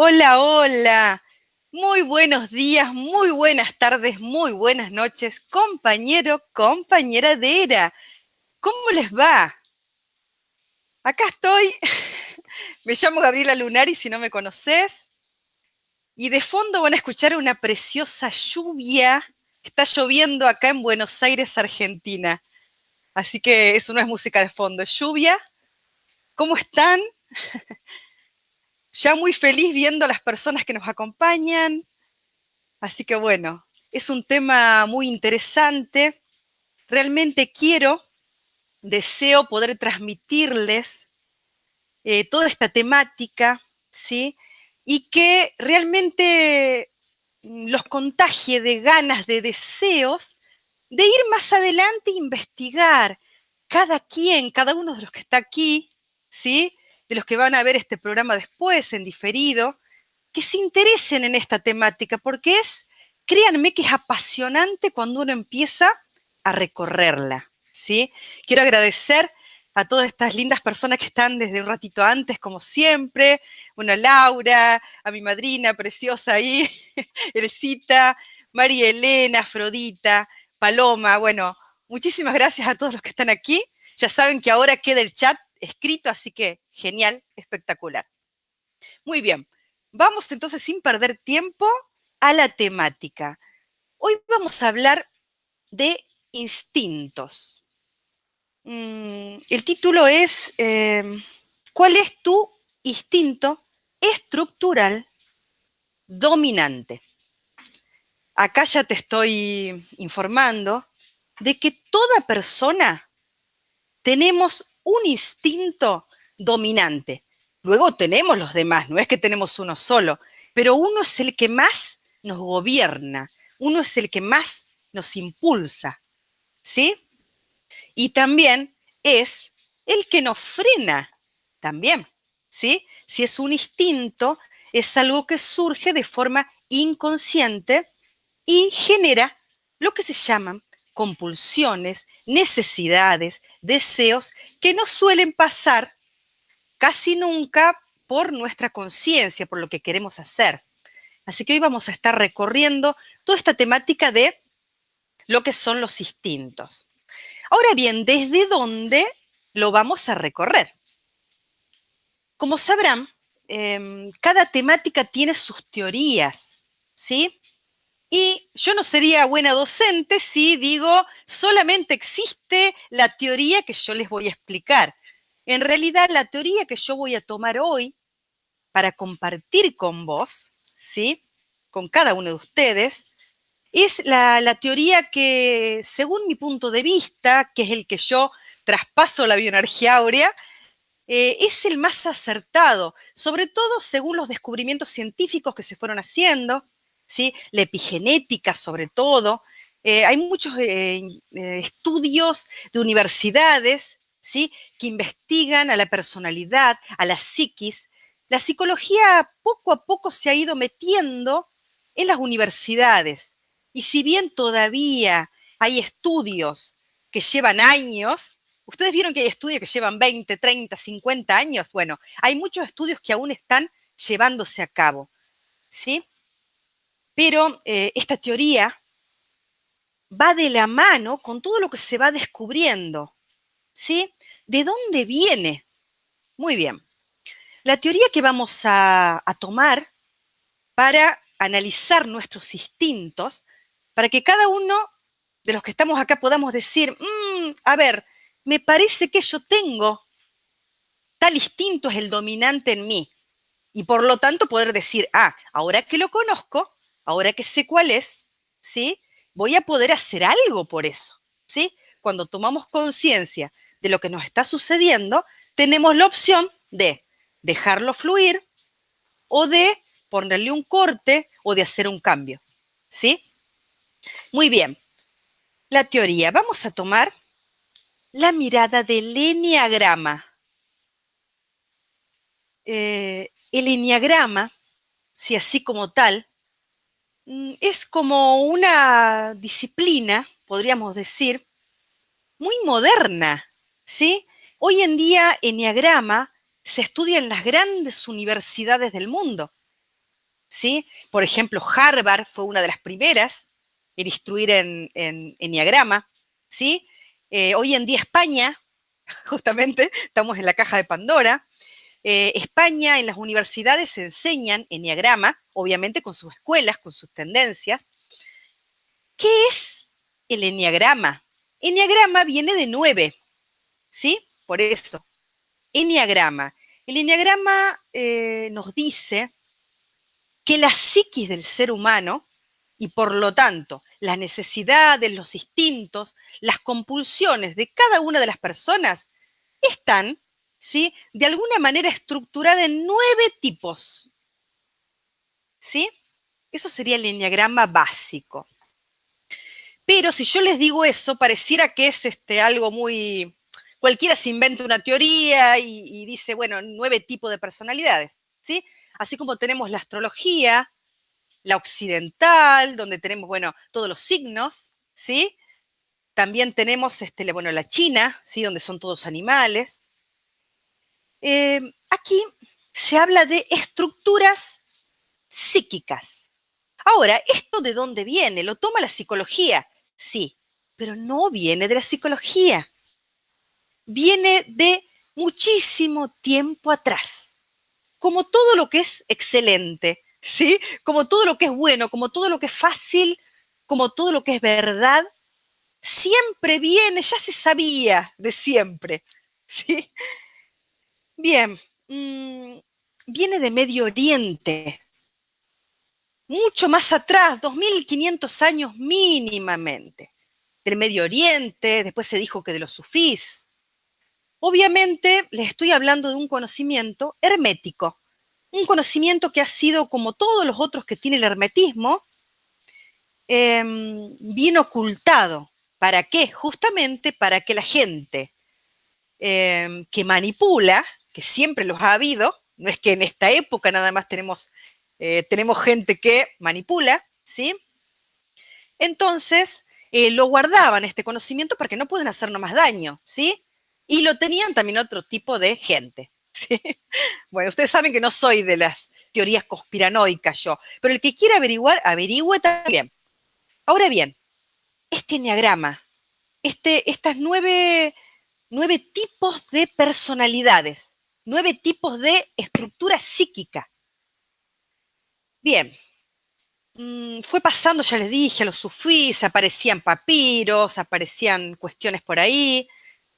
Hola, hola. Muy buenos días, muy buenas tardes, muy buenas noches, compañero, compañera de ERA. ¿Cómo les va? Acá estoy. Me llamo Gabriela Lunari, si no me conoces. Y de fondo van a escuchar una preciosa lluvia. Está lloviendo acá en Buenos Aires, Argentina. Así que eso no es música de fondo, es lluvia. ¿Cómo están? ya muy feliz viendo a las personas que nos acompañan. Así que bueno, es un tema muy interesante. Realmente quiero, deseo poder transmitirles eh, toda esta temática, ¿sí? Y que realmente mm, los contagie de ganas, de deseos, de ir más adelante e investigar cada quien, cada uno de los que está aquí, ¿sí? De los que van a ver este programa después, en diferido, que se interesen en esta temática, porque es, créanme que es apasionante cuando uno empieza a recorrerla, ¿sí? Quiero agradecer a todas estas lindas personas que están desde un ratito antes, como siempre, bueno, Laura, a mi madrina preciosa ahí, Eresita, María Elena, Afrodita, Paloma, bueno, muchísimas gracias a todos los que están aquí. Ya saben que ahora queda el chat escrito, así que genial, espectacular. Muy bien, vamos entonces sin perder tiempo a la temática. Hoy vamos a hablar de instintos. Mm, el título es em, ¿Cuál es tu instinto estructural dominante? Acá ya te estoy informando de que toda persona tenemos un instinto dominante. Luego tenemos los demás, no es que tenemos uno solo, pero uno es el que más nos gobierna, uno es el que más nos impulsa, ¿sí? Y también es el que nos frena, también, ¿sí? Si es un instinto, es algo que surge de forma inconsciente y genera lo que se llaman compulsiones, necesidades, deseos que no suelen pasar casi nunca por nuestra conciencia, por lo que queremos hacer. Así que hoy vamos a estar recorriendo toda esta temática de lo que son los instintos. Ahora bien, ¿desde dónde lo vamos a recorrer? Como sabrán, em, cada temática tiene sus teorías, ¿sí? Y yo no sería buena docente si digo solamente existe la teoría que yo les voy a explicar. En realidad, la teoría que yo voy a tomar hoy para compartir con vos, ¿sí? Con cada uno de ustedes, es la, teoría que, según mi punto de vista, que es el que yo traspaso la bioenergía áurea, eh, es el más acertado, sobre todo según los descubrimientos científicos que se fueron haciendo, la epigenética sobre todo. Eh, hay muchos eh, eh, estudios de universidades ¿sí? que investigan a la personalidad, a la psiquis. La psicología poco a poco se ha ido metiendo en las universidades. Y si bien todavía hay estudios que llevan años, ustedes vieron que hay estudios que llevan 20, 30, 50 años. Bueno, hay muchos estudios que aún están llevándose a cabo. ¿Sí? Pero eh, esta teoría va de la mano con todo lo que se va descubriendo. ¿Sí? ¿De dónde viene? Muy bien. La teoría que vamos a, tomar para analizar nuestros instintos, para que cada uno de los que estamos acá podamos decir, mm, a ver, me parece que yo tengo tal instinto es el dominante en mí. Y por lo tanto poder decir, ah, ahora que lo conozco, ahora que sé cuál es, ¿sí? Voy a poder hacer algo por eso, ¿sí? Cuando tomamos conciencia de lo que nos está sucediendo, tenemos la opción de dejarlo fluir o de ponerle un corte o de hacer un cambio, ¿sí? Muy bien. La teoría. Vamos a tomar la mirada del enneagrama. Eh, el enneagrama, si así como tal, es como una disciplina, podríamos decir, muy moderna, ¿sí? Hoy en día, Enneagrama se estudia en las grandes universidades del mundo. ¿sí? Por ejemplo, Harvard fue una de las primeras en instruir en, en Enneagrama, ¿sí? Eh, hoy en día España, justamente, estamos en la caja de Pandora, eh, España en las universidades se enseñan Enneagrama, obviamente con sus escuelas, con sus tendencias. ¿Qué es el Enneagrama? Enneagrama viene de nueve, ¿sí? Por eso, Enneagrama. El Enneagrama eh, nos dice que la psiquis del ser humano y por lo tanto las necesidades, los instintos, las compulsiones de cada una de las personas están, ¿sí? De alguna manera estructuradas en nueve tipos, ¿sí? Eso sería el enneagrama básico. Pero si yo les digo eso, pareciera que es este, algo muy... Cualquiera se inventa una teoría y, y dice, bueno, nueve tipos de personalidades, ¿sí? Así como tenemos la astrología, la occidental, donde tenemos, bueno, todos los signos, ¿sí? También tenemos, este, bueno, la China, ¿sí? Donde son todos animales. Eh, aquí se habla de estructuras psíquicas. Ahora, ¿esto de dónde viene? ¿Lo toma la psicología? Sí, pero no viene de la psicología. Viene de muchísimo tiempo atrás. Como todo lo que es excelente, ¿sí? Como todo lo que es bueno, como todo lo que es fácil, como todo lo que es verdad, siempre viene, ya se sabía de siempre, ¿sí? Bien, mm, viene de Medio Oriente, mucho más atrás, 2500 años mínimamente, del Medio Oriente, después se dijo que de los sufís. Obviamente les estoy hablando de un conocimiento hermético, un conocimiento que ha sido, como todos los otros que tiene el hermetismo, em, bien ocultado. ¿Para qué? Justamente para que la gente em, que manipula, que siempre los ha habido, no es que en esta época nada más tenemos, eh, tenemos gente que manipula, ¿sí? Entonces, eh, lo guardaban este conocimiento para que no puedan hacernos más daño, ¿sí? Y lo tenían también otro tipo de gente. Bueno, ustedes saben que no soy de las teorías conspiranoicas yo, pero el que quiera averiguar, averigüe también. Ahora bien, este enneagrama, este, estas nueve, nueve tipos de personalidades, nueve tipos de estructura psíquica. Bien, mm, fue pasando, ya les dije, los sufís, aparecían papiros, aparecían cuestiones por ahí.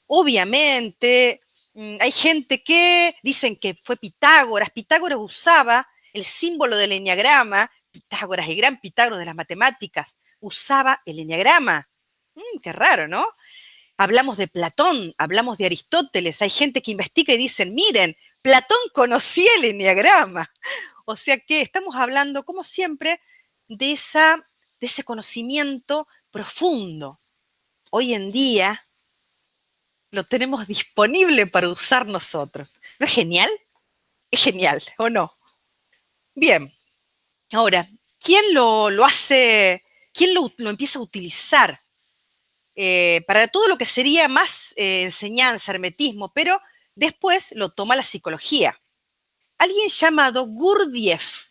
Obviamente, Mm, hay gente que dicen que fue Pitágoras. Pitágoras usaba el símbolo del enneagrama. Pitágoras, el gran Pitágoras de las matemáticas, usaba el enneagrama. Mm, qué raro, ¿no? Hablamos de Platón, hablamos de Aristóteles. Hay gente que investiga y dicen, miren, Platón conocía el enneagrama. O sea que estamos hablando, como siempre, de, ese conocimiento profundo. Hoy en día, lo tenemos disponible para usar nosotros. ¿No es genial? Es genial, ¿o no? Bien, ahora, ¿quién lo, hace, quién lo, empieza a utilizar eh, para todo lo que sería más eh, enseñanza, hermetismo, pero después lo toma la psicología? Alguien llamado Gurdjieff.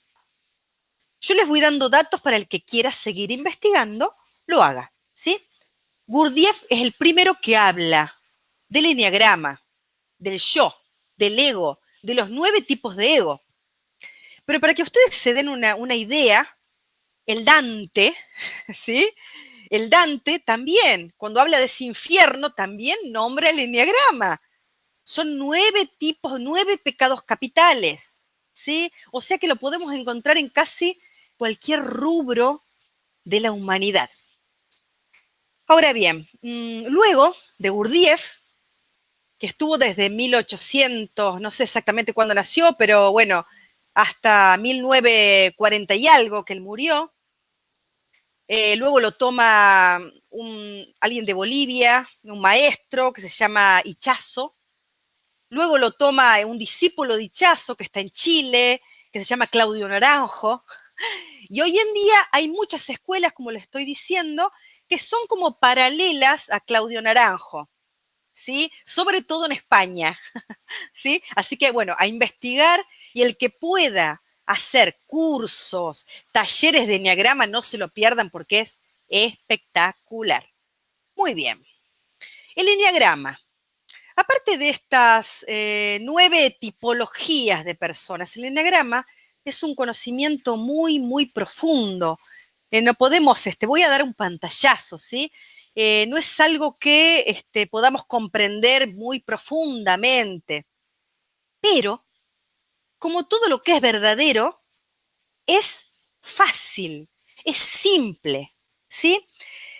Yo les voy dando datos para el que quiera seguir investigando, lo haga, ¿sí? Gurdjieff es el primero que habla del enneagrama, del yo, del ego, de los nueve tipos de ego. Pero para que ustedes se den una, idea, el Dante, ¿sí? El Dante también, cuando habla de ese infierno, también nombra el enneagrama. Son nueve tipos, nueve pecados capitales, ¿sí? O sea que lo podemos encontrar en casi cualquier rubro de la humanidad. Ahora bien, mm, luego de Gurdjieff, que estuvo desde 1800, no sé exactamente cuándo nació, pero bueno, hasta 1940 y algo que él murió. Eh, luego lo toma un, alguien de Bolivia, un maestro que se llama Ichazo. Luego lo toma un discípulo de Ichazo que está en Chile, que se llama Claudio Naranjo. Y hoy en día hay muchas escuelas, como le estoy diciendo, que son como paralelas a Claudio Naranjo. ¿sí? Sobre todo en España, ¿sí? Así que, bueno, a investigar y el que pueda hacer cursos, talleres de enneagrama, no se lo pierdan porque es espectacular. Muy bien. El enneagrama. Aparte de estas eh, nueve tipologías de personas, el enneagrama es un conocimiento muy, muy profundo. Eh, no podemos, este, voy a dar un pantallazo, ¿sí? Eh, no es algo que este, podamos comprender muy profundamente, pero como todo lo que es verdadero, es fácil, es simple, ¿sí?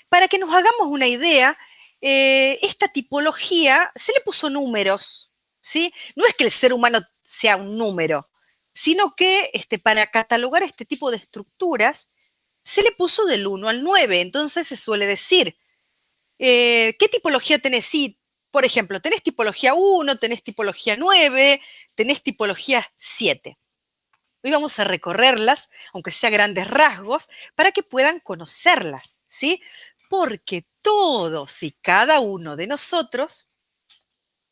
Para que nos hagamos una idea, eh, esta tipología se le puso números, ¿sí? No es que el ser humano sea un número, sino que este, para catalogar este tipo de estructuras se le puso del 1 al 9. Entonces se suele decir, eh, ¿qué tipología tenés? Por ejemplo, tenés tipología 1, tenés tipología 9, tenés tipología 7. Hoy vamos a recorrerlas, aunque sea grandes rasgos, para que puedan conocerlas, ¿sí? Porque todos y cada uno de nosotros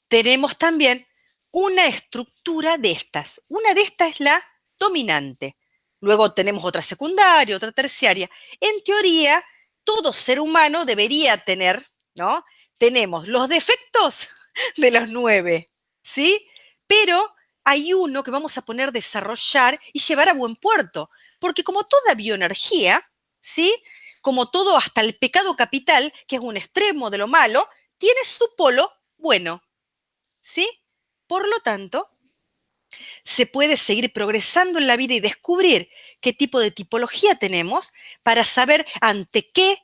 tenemos también una estructura de estas. Una de estas es la dominante. Luego tenemos otra secundaria, otra terciaria. En teoría, todo ser humano debería tener, ¿no? Tenemos los defectos de los nueve, ¿sí? Pero hay uno que vamos a poner desarrollar y llevar a buen puerto, porque como toda bioenergía, ¿sí? Como todo hasta el pecado capital, que es un extremo de lo malo, tiene su polo bueno, ¿sí? Por lo tanto, se puede seguir progresando en la vida y descubrir qué tipo de tipología tenemos para saber ante qué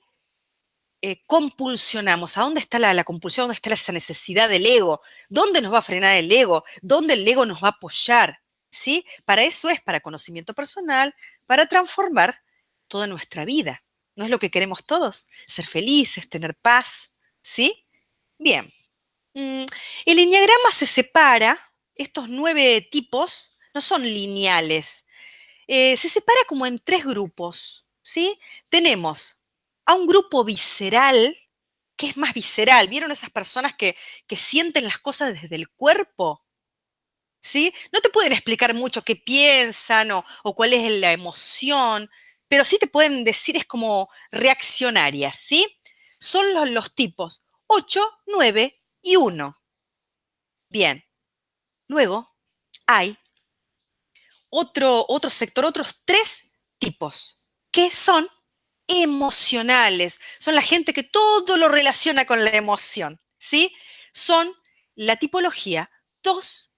eh, compulsionamos, a dónde está la, compulsión, dónde está esa necesidad del ego, dónde nos va a frenar el ego, dónde el ego nos va a apoyar, ¿sí? Para eso es, para conocimiento personal, para transformar toda nuestra vida. ¿No es lo que queremos todos? Ser felices, tener paz, ¿sí? Bien. Mm, el enneagrama se separa, estos nueve tipos no son lineales, eh, se separa como en tres grupos, ¿sí? Tenemos a un grupo visceral, que es más visceral. ¿Vieron esas personas que, sienten las cosas desde el cuerpo? ¿Sí? No te pueden explicar mucho qué piensan o, cuál es la emoción, pero sí te pueden decir es como reaccionarias, ¿sí? Son los, los tipos 8, 9 y 1. Bien. Luego hay otro, otro sector, otros tres tipos, que son emocionales. Son la gente que todo lo relaciona con la emoción, ¿sí? Son la tipología 2,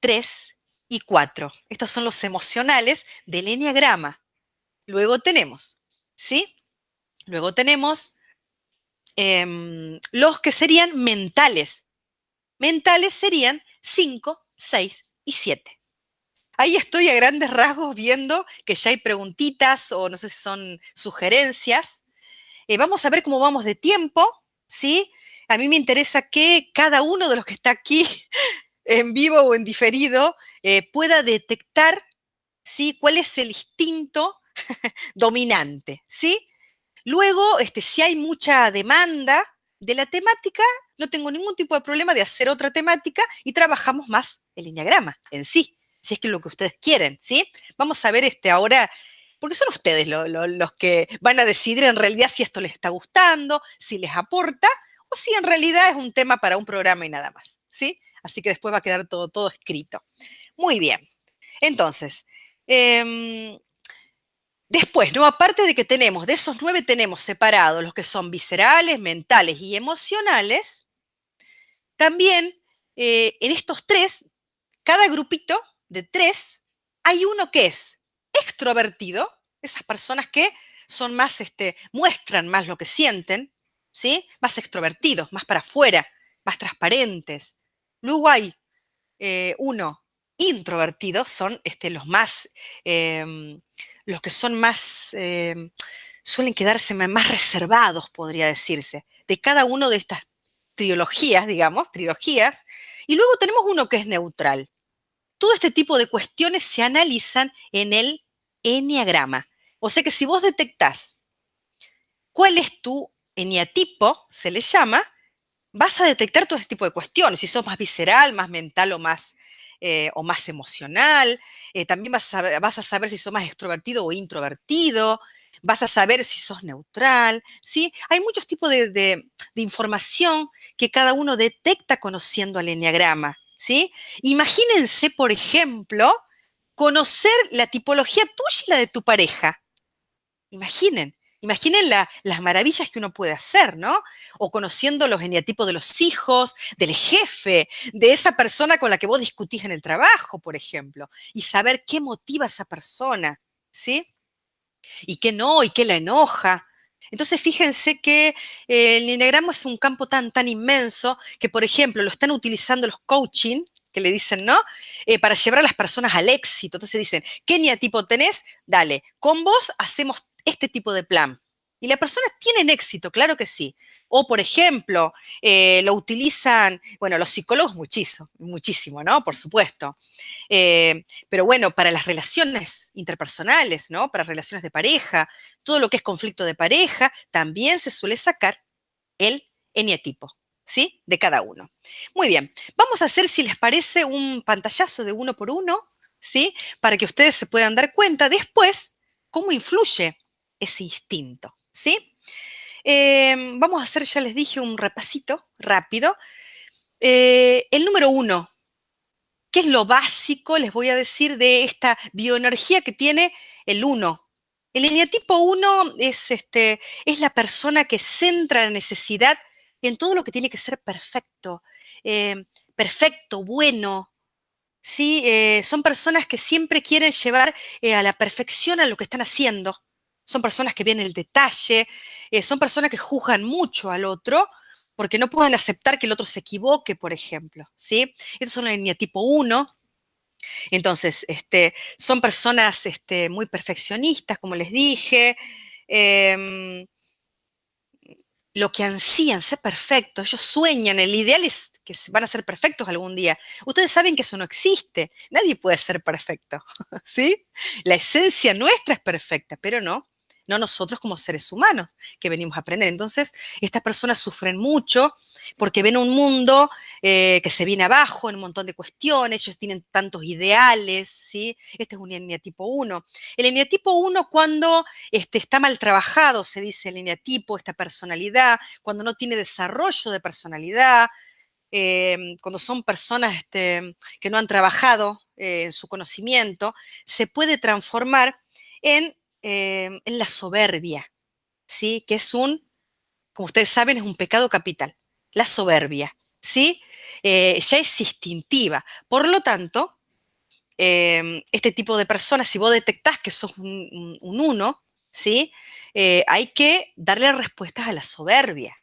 3 y 4. Estos son los emocionales del enneagrama. Luego tenemos, ¿sí? Luego tenemos em, los que serían mentales. Mentales serían 5, 6 y 7. Ahí estoy a grandes rasgos viendo que ya hay preguntitas o no sé si son sugerencias. Eh, vamos a ver cómo vamos de tiempo, ¿sí? A mí me interesa que cada uno de los que está aquí en vivo o en diferido eh, pueda detectar, ¿sí? Cuál es el instinto dominante, ¿sí? Luego, este, si hay mucha demanda de la temática, no tengo ningún tipo de problema de hacer otra temática y trabajamos más el lineagrama en sí si es que lo que ustedes quieren, ¿sí? Vamos a ver este ahora, porque son ustedes los que van a decidir en realidad si esto les está gustando, si les aporta, o si en realidad es un tema para un programa y nada más, ¿sí? Así que después va a quedar todo, todo escrito. Muy bien. Entonces, em, después, ¿no? Aparte de que tenemos, de esos nueve tenemos separados los que son viscerales, mentales y emocionales, también eh, en estos tres, cada grupito de tres, hay uno que es extrovertido, esas personas que son más, este, muestran más lo que sienten, ¿sí? Más extrovertidos, más para afuera, más transparentes. Luego hay eh, uno introvertido, son este, los más, em, los que son más, em, suelen quedarse más reservados, podría decirse, de cada uno de estas trilogías, digamos, trilogías. Y luego tenemos uno que es neutral, todo este tipo de cuestiones se analizan en el enneagrama. O sea que si vos detectás cuál es tu eneatipo, se le llama, vas a detectar todo este tipo de cuestiones, si sos más visceral, más mental o más eh, o más emocional. Eh, también vas a, vas a saber si sos más extrovertido o introvertido. Vas a saber si sos neutral, ¿sí? Hay muchos tipos de, de información que cada uno detecta conociendo al enneagrama, ¿sí? Imagínense, por ejemplo, conocer la tipología tuya y la de tu pareja. Imaginen, Imaginen las maravillas que uno puede hacer, ¿no? O conociendo los eneatipos de los hijos, del jefe, de esa persona con la que vos discutís en el trabajo, por ejemplo, y saber qué motiva a esa persona, ¿sí? Y qué no, y qué la enoja. Entonces, fíjense que el eneagrama es un campo tan, tan inmenso que, por ejemplo, lo están utilizando los coaching, que le dicen, ¿no? Eh, para llevar a las personas al éxito. Entonces dicen, ¿qué eneatipo tenés? Dale, con vos hacemos este tipo de plan. Y las personas tienen éxito, claro que sí. O, por ejemplo, eh, lo utilizan, bueno, los psicólogos muchísimo, muchísimo, ¿no? Por supuesto. Eh, pero bueno, para las relaciones interpersonales, ¿no? Para relaciones de pareja, todo lo que es conflicto de pareja, también se suele sacar el eneatipo, ¿sí? De cada uno. Muy bien, vamos a hacer, si les parece, un pantallazo de uno por uno, ¿sí? Para que ustedes se puedan dar cuenta después cómo influye ese instinto, ¿sí? Em, vamos a hacer, ya les dije, un repasito rápido. Eh, el número uno, ¿qué es lo básico, les voy a decir, de esta bioenergía que tiene el uno? El eneatipo 1 es, este, es la persona que centra la necesidad en todo lo que tiene que ser perfecto, em, perfecto, bueno. ¿sí? Eh, son personas que siempre quieren llevar eh, a la perfección a lo que están haciendo son personas que vienen el detalle, eh, son personas que juzgan mucho al otro porque no pueden aceptar que el otro se equivoque, por ejemplo, ¿sí? Estos son la línea tipo 1. Entonces, este, son personas este, muy perfeccionistas, como les dije, em, lo que ansían ser perfectos, ellos sueñan, el ideal es que van a ser perfectos algún día. Ustedes saben que eso no existe, nadie puede ser perfecto, ¿sí? La esencia nuestra es perfecta, pero no no nosotros como seres humanos que venimos a aprender. Entonces, estas personas sufren mucho porque ven un mundo eh, que se viene abajo en un montón de cuestiones, ellos tienen tantos ideales, ¿sí? Este es un eneatipo 1. El eneatipo 1 cuando este, está mal trabajado, se dice el eneatipo, esta personalidad, cuando no tiene desarrollo de personalidad, em, cuando son personas este, que no han trabajado eh, en su conocimiento, se puede transformar en Em, en la soberbia, ¿sí? Que es un, como ustedes saben, es un pecado capital, la soberbia, ¿sí? Eh, ya es instintiva. Por lo tanto, em, este tipo de personas, si vos detectás que sos un, uno, ¿sí? Eh, hay que darle respuestas a la soberbia,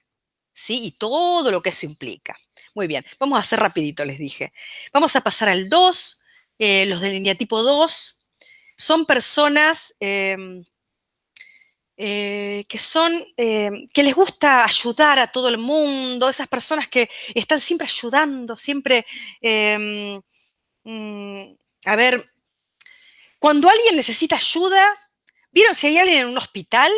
¿sí? Y todo lo que eso implica. Muy bien, vamos a hacer rapidito, les dije. Vamos a pasar al 2, eh, los del línea tipo 2, son personas em, eh, que son, em, que les gusta ayudar a todo el mundo, esas personas que están siempre ayudando, siempre, em, mm, a ver, cuando alguien necesita ayuda, ¿vieron si hay alguien en un hospital?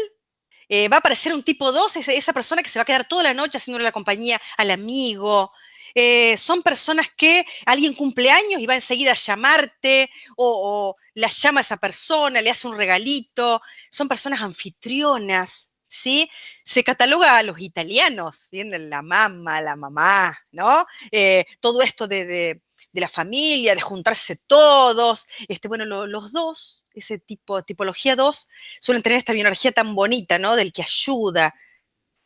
Eh, va a aparecer un tipo 2, esa persona que se va a quedar toda la noche haciéndole la compañía al amigo, eh, son personas que alguien cumple años y va enseguida a llamarte o, la llama a esa persona, le hace un regalito. Son personas anfitrionas, ¿sí? Se cataloga a los italianos, viene la mamá, la mamá, ¿no? Eh, todo esto de, la familia, de juntarse todos. Este, bueno, los dos, ese tipo, tipología 2, suelen tener esta bioenergía tan bonita, ¿no? Del que ayuda.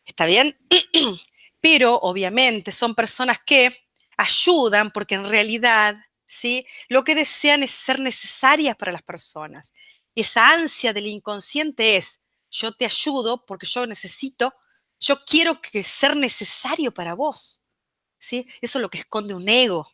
¿Está bien? pero obviamente son personas que ayudan porque en realidad, ¿sí? Lo que desean es ser necesarias para las personas. Esa ansia del inconsciente es, yo te ayudo porque yo necesito, yo quiero ser necesario para vos, ¿sí? Eso es lo que esconde un ego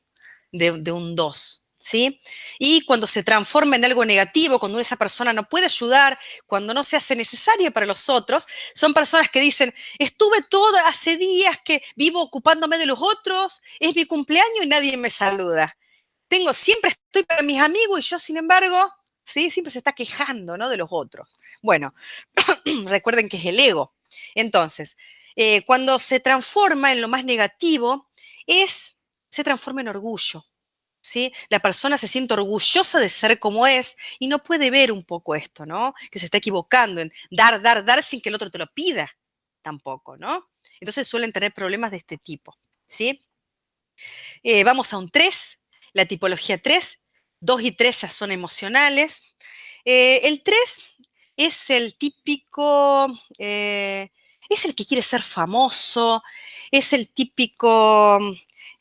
de un dos. ¿Sí? Y cuando se transforma en algo negativo, cuando esa persona no puede ayudar, cuando no se hace necesaria para los otros, son personas que dicen, estuve todo hace días que vivo ocupándome de los otros, es mi cumpleaños y nadie me saluda. Tengo, siempre estoy para mis amigos y yo, sin embargo, ¿sí? Siempre se está quejando, ¿no? De los otros. Bueno, recuerden que es el ego. Entonces, eh, cuando se transforma en lo más negativo, es, se transforma en orgullo ¿sí? La persona se siente orgullosa de ser como es y no puede ver un poco esto, ¿no? Que se está equivocando en dar, dar, dar sin que el otro te lo pida tampoco, ¿no? Entonces suelen tener problemas de este tipo, ¿sí? Eh, vamos a un 3, la tipología 3, 2 y 3 ya son emocionales. Eh, el 3 es el típico, eh, es el que quiere ser famoso, es el típico,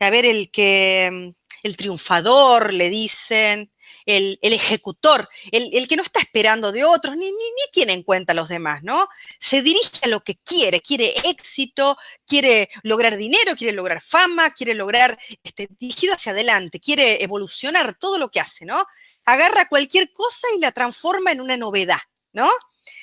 a ver, el que el triunfador, le dicen, el, ejecutor, el, que no está esperando de otros, ni, ni, tiene en cuenta a los demás, ¿no? Se dirige a lo que quiere, quiere éxito, quiere lograr dinero, quiere lograr fama, quiere lograr, este, dirigido hacia adelante, quiere evolucionar todo lo que hace, ¿no? Agarra cualquier cosa y la transforma en una novedad, ¿no?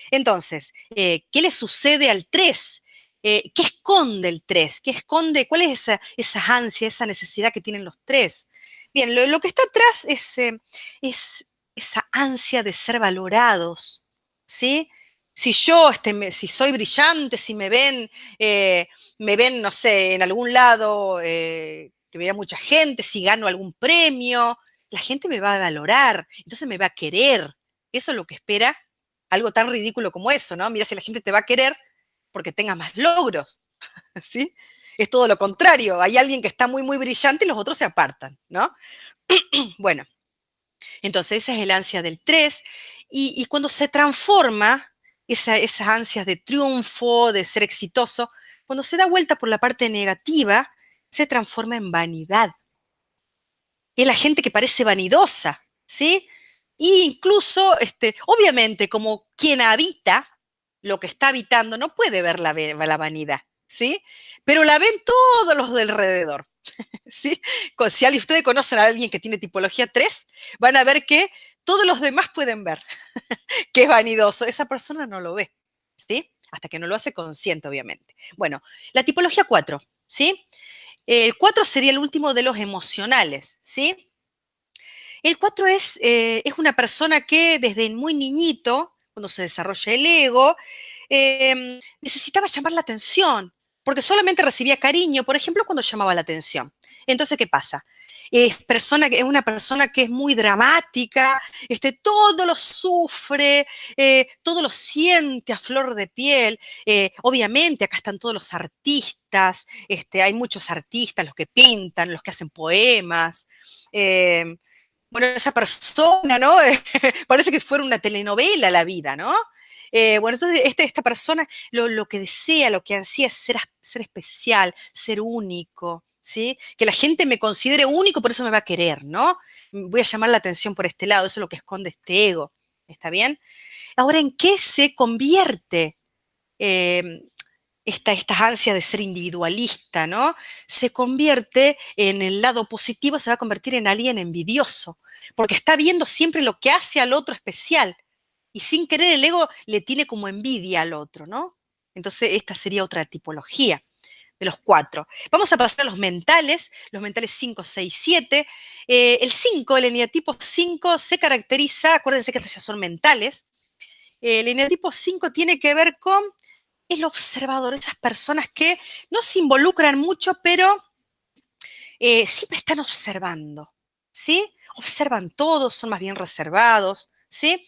Entonces, eh, ¿qué le sucede al 3? Eh, ¿Qué esconde el 3? ¿Qué esconde? ¿Cuál es esa, esa ansia, esa necesidad que tienen los 3? Bien, lo, que está atrás es, eh, es, esa ansia de ser valorados, ¿sí? Si yo, este, si soy brillante, si me ven, eh, me ven, no sé, en algún lado, que vea mucha gente, si gano algún premio, la gente me va a valorar, entonces me va a querer. Eso es lo que espera algo tan ridículo como eso, ¿no? Mira, si la gente te va a querer, porque tenga más logros, ¿sí? Es todo lo contrario, hay alguien que está muy, muy brillante y los otros se apartan, ¿no? bueno, entonces esa es el ansia del 3 y, cuando se transforma esa, esas ansias de triunfo, de ser exitoso, cuando se da vuelta por la parte negativa, se transforma en vanidad. Es la gente que parece vanidosa, ¿sí? E incluso, este, obviamente, como quien habita lo que está habitando, no puede ver la, la vanidad, ¿sí? Pero la ven todos los de alrededor, ¿sí? Si ustedes conocen a alguien que tiene tipología 3, van a ver que todos los demás pueden ver que es vanidoso. Esa persona no lo ve, ¿sí? Hasta que no lo hace consciente, obviamente. Bueno, la tipología 4, ¿sí? El 4 sería el último de los emocionales, ¿sí? El 4 es, eh, es una persona que desde muy niñito cuando se desarrolla el ego, em, necesitaba llamar la atención, porque solamente recibía cariño, por ejemplo, cuando llamaba la atención. Entonces, ¿qué pasa? Es, persona, es una persona que es muy dramática, este, todo lo sufre, eh, todo lo siente a flor de piel. Eh, obviamente, acá están todos los artistas, este, hay muchos artistas, los que pintan, los que hacen poemas. Em, bueno, esa persona, ¿no? Parece que fuera una telenovela la vida, ¿no? Eh, bueno, entonces este, esta persona lo, que desea, lo que ansía es ser, especial, ser único, ¿sí? Que la gente me considere único, por eso me va a querer, ¿no? Voy a llamar la atención por este lado, eso es lo que esconde este ego, ¿está bien? Ahora, ¿en qué se convierte em, esta, esta ansia de ser individualista, ¿no? Se convierte en el lado positivo, se va a convertir en alguien envidioso, porque está viendo siempre lo que hace al otro especial. Y sin querer el ego le tiene como envidia al otro, ¿no? Entonces esta sería otra tipología de los cuatro. Vamos a pasar a los mentales, los mentales 5, 6, 7. el 5, el eneatipo 5 se caracteriza, acuérdense que estas ya son mentales, el eneatipo 5 tiene que ver con el observador, esas personas que no se involucran mucho, pero eh, siempre están observando, ¿sí? observan todo, son más bien reservados, ¿sí?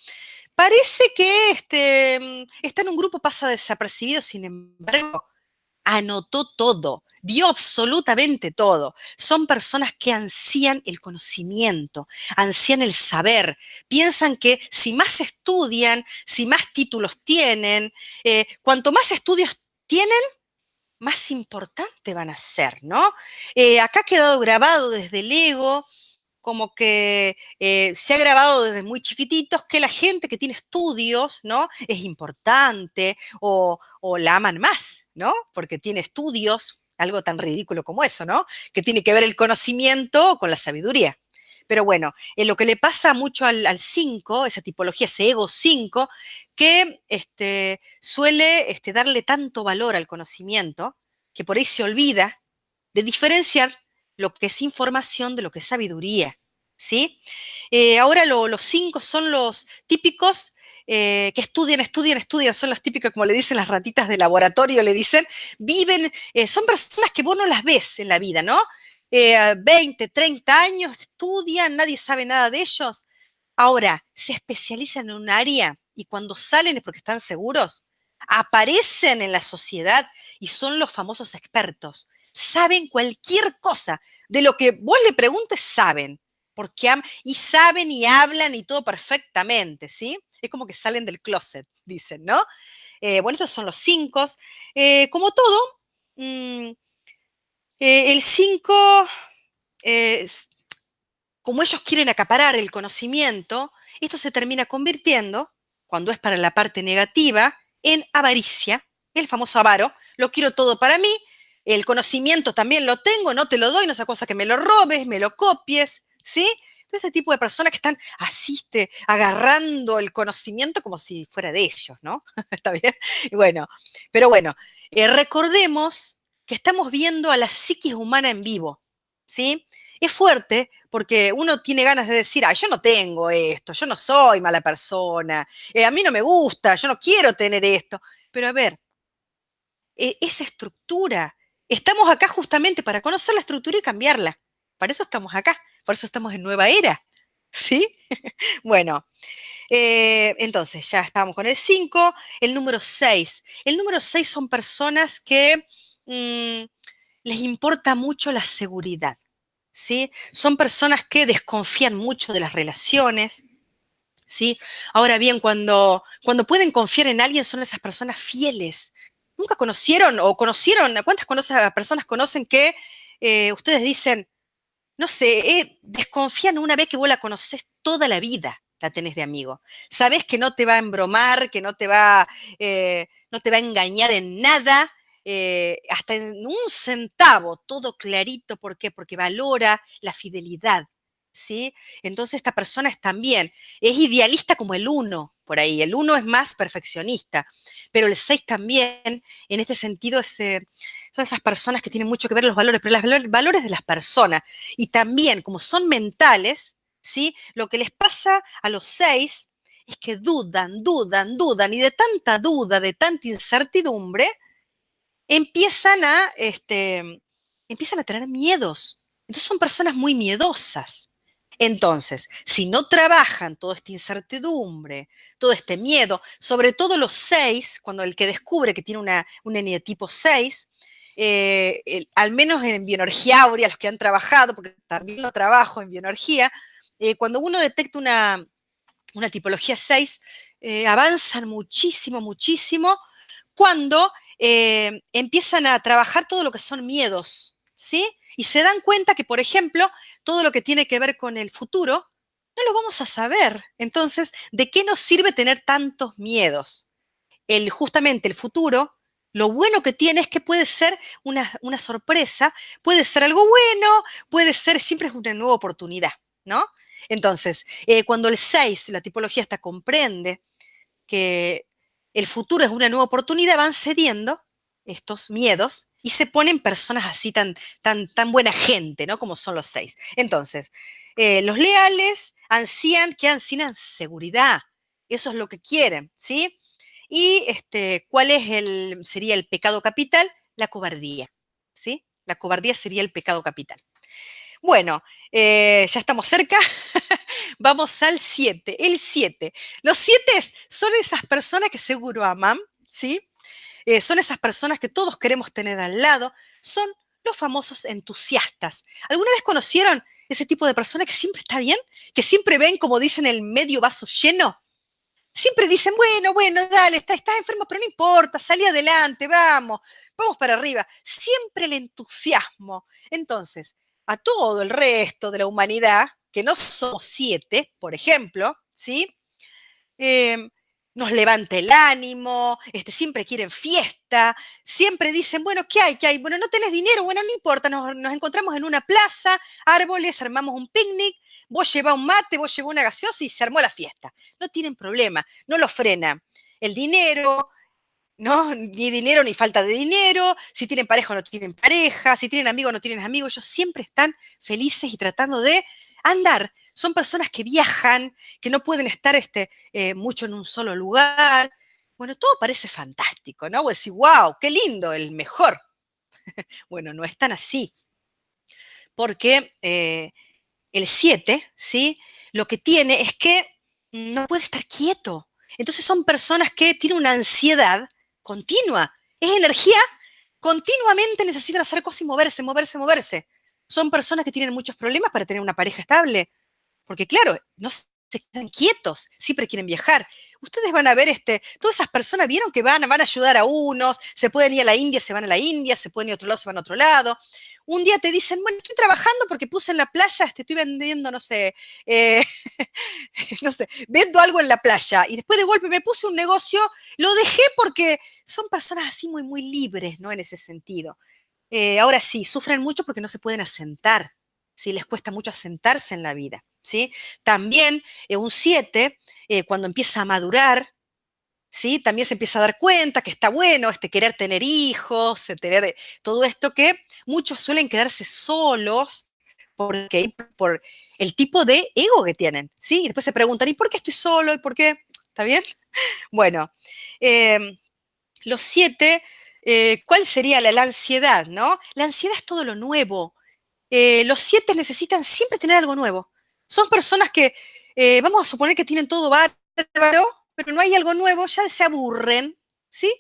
Parece que este, mm, está en un grupo, pasa desapercibido, sin embargo, anotó todo, vio absolutamente todo. Son personas que ansían el conocimiento, ansían el saber, piensan que si más estudian, si más títulos tienen, eh, cuanto más estudios tienen, más importante van a ser, ¿no? Eh, acá ha quedado grabado desde el ego como que eh, se ha grabado desde muy chiquititos que la gente que tiene estudios, ¿no? Es importante o, la aman más, ¿no? Porque tiene estudios, algo tan ridículo como eso, ¿no? Que tiene que ver el conocimiento con la sabiduría. Pero bueno, en lo que le pasa mucho al 5, esa tipología, ese ego 5, que este, suele este, darle tanto valor al conocimiento, que por ahí se olvida de diferenciar lo que es información de lo que es sabiduría, ¿sí? Eh, ahora los cinco son los típicos eh, que estudian, estudian, estudian, son los típicos, como le dicen las ratitas de laboratorio, le dicen, viven, eh, son personas que vos no las ves en la vida, ¿no? 20, eh, 30 años, estudian, nadie sabe nada de ellos. Ahora, se especializan en un área y cuando salen es porque están seguros, aparecen en la sociedad y son los famosos expertos. Saben cualquier cosa. De lo que vos le preguntes, saben. Porque y saben y hablan y todo perfectamente, ¿sí? Es como que salen del closet, dicen, ¿no? Eh, bueno, estos son los cinco. Eh, como todo, mm, eh, el 5, como ellos quieren acaparar el conocimiento, esto se termina convirtiendo, cuando es para la parte negativa, en avaricia, el famoso avaro. Lo quiero todo para mí, el conocimiento también lo tengo, no te lo doy, no es cosa que me lo robes, me lo copies, ¿sí? Ese tipo de personas que están asiste, agarrando el conocimiento como si fuera de ellos, ¿no? ¿Está bien? Bueno, pero bueno, eh, recordemos que estamos viendo a la psiquis humana en vivo, ¿sí? Es fuerte porque uno tiene ganas de decir, ah, yo no tengo esto, yo no soy mala persona, eh, a mí no me gusta, yo no quiero tener esto. Pero a ver, e, esa estructura, estamos acá justamente para conocer la estructura y cambiarla. Para eso estamos acá. Por eso estamos en nueva era. ¿Sí? bueno, eh, entonces ya estamos con el 5. El número 6. El número 6 son personas que mm, les importa mucho la seguridad. ¿Sí? Son personas que desconfían mucho de las relaciones. ¿Sí? Ahora bien, cuando, cuando pueden confiar en alguien son esas personas fieles. ¿Nunca conocieron o conocieron, cuántas personas conocen que eh, ustedes dicen, no sé, eh, desconfían una vez que vos la conoces toda la vida, la tenés de amigo. Sabés que no te va a embromar, que no te va, eh, no te va a engañar en nada, hasta en un centavo, todo clarito. ¿Por qué? Porque valora la fidelidad. ¿Sí? Entonces esta persona es también, es idealista como el uno, por ahí. El uno es más perfeccionista, pero el seis también, en este sentido, es, son esas personas que tienen mucho que ver los valores, pero los valores de las personas. Y también, como son mentales, ¿sí? Lo que les pasa a los seis es que dudan, dudan, dudan, y de tanta duda, de tanta incertidumbre, empiezan a, este, empiezan a tener miedos. Entonces son personas muy miedosas. Entonces, si no trabajan toda esta incertidumbre, todo este miedo, sobre todo los seis, cuando el que descubre que tiene una, un eneatipo 6, eh, al menos en bioenergía áurea, los que han trabajado, porque también lo trabajo en bioenergía, eh, cuando uno detecta una, una tipología 6, eh, avanzan muchísimo, muchísimo cuando empiezan a trabajar todo lo que son miedos, ¿sí? Y se dan cuenta que, por ejemplo, todo lo que tiene que ver con el futuro, no lo vamos a saber. Entonces, ¿de qué nos sirve tener tantos miedos? El, justamente el futuro lo bueno que tiene es que puede ser una, sorpresa, puede ser algo bueno, puede ser, siempre es una nueva oportunidad, ¿no? Entonces, eh, cuando el 6, la tipología hasta comprende que el futuro es una nueva oportunidad, van cediendo estos miedos y se ponen personas así tan, tan, tan buena gente, ¿no? Como son los 6. Entonces, eh, los leales ansían que ansían seguridad. Eso es lo que quieren, ¿sí? Y este, ¿cuál es el, sería el pecado capital? La cobardía, ¿sí? La cobardía sería el pecado capital. Bueno, eh, ya estamos cerca. Vamos al 7. El 7. Los 7 son esas personas que seguro aman, ¿sí? Eh, son esas personas que todos queremos tener al lado. Son los famosos entusiastas. ¿Alguna vez conocieron ese tipo de persona que siempre está bien? Que siempre ven, como dicen, el medio vaso lleno siempre dicen, bueno, bueno, dale, estás, estás enfermo, pero no importa, salí adelante, vamos, vamos para arriba. Siempre el entusiasmo. Entonces, a todo el resto de la humanidad, que no somos siete, por ejemplo, ¿sí? Em, nos levanta el ánimo, este, siempre quieren fiesta, siempre dicen, bueno, ¿qué hay? ¿Qué hay? Bueno, no tenés dinero, bueno, no importa, nos, encontramos en una plaza, árboles, armamos un picnic, vos llevás un mate, vos llevás una gaseosa y se armó la fiesta. No tienen problema, no lo frena. El dinero, ¿no? Ni dinero ni falta de dinero, si tienen pareja o no tienen pareja, si tienen amigos o no tienen amigos, ellos siempre están felices y tratando de andar. Son personas que viajan, que no pueden estar este, eh, mucho en un solo lugar. Bueno, todo parece fantástico, ¿no? Vos decís, wow, qué lindo, el mejor. bueno, no es tan así. porque eh, el 7, ¿sí? Lo que tiene es que no puede estar quieto. Entonces son personas que tienen una ansiedad continua. Es energía, continuamente necesitan hacer cosas y moverse, moverse, moverse. Son personas que tienen muchos problemas para tener una pareja estable. Porque claro, no se quedan quietos, siempre quieren viajar. Ustedes van a ver, este, todas esas personas vieron que van, van a ayudar a unos, se pueden ir a la India, se van a la India, se pueden ir a otro lado, se van a otro lado un día te dicen, bueno, estoy trabajando porque puse en la playa, este, estoy vendiendo, no sé, eh, no sé, vendo algo en la playa y después de golpe me puse un negocio, lo dejé porque son personas así muy, muy libres, ¿no? En ese sentido. Eh, ahora sí, sufren mucho porque no se pueden asentar, ¿sí? Les cuesta mucho asentarse en la vida, ¿sí? También eh, un 7, cuando empieza a madurar, ¿sí? También se empieza a dar cuenta que está bueno este querer tener hijos, tener eh, todo esto que muchos suelen quedarse solos porque por el tipo de ego que tienen, ¿sí? Y después se preguntan, ¿y por qué estoy solo? ¿Y por qué? ¿Está bien? Bueno, em, los siete, eh, ¿cuál sería la, ansiedad, no? La ansiedad es todo lo nuevo. Eh, los siete necesitan siempre tener algo nuevo. Son personas que, vamos a suponer que tienen todo bárbaro, pero no hay algo nuevo, ya se aburren, ¿sí?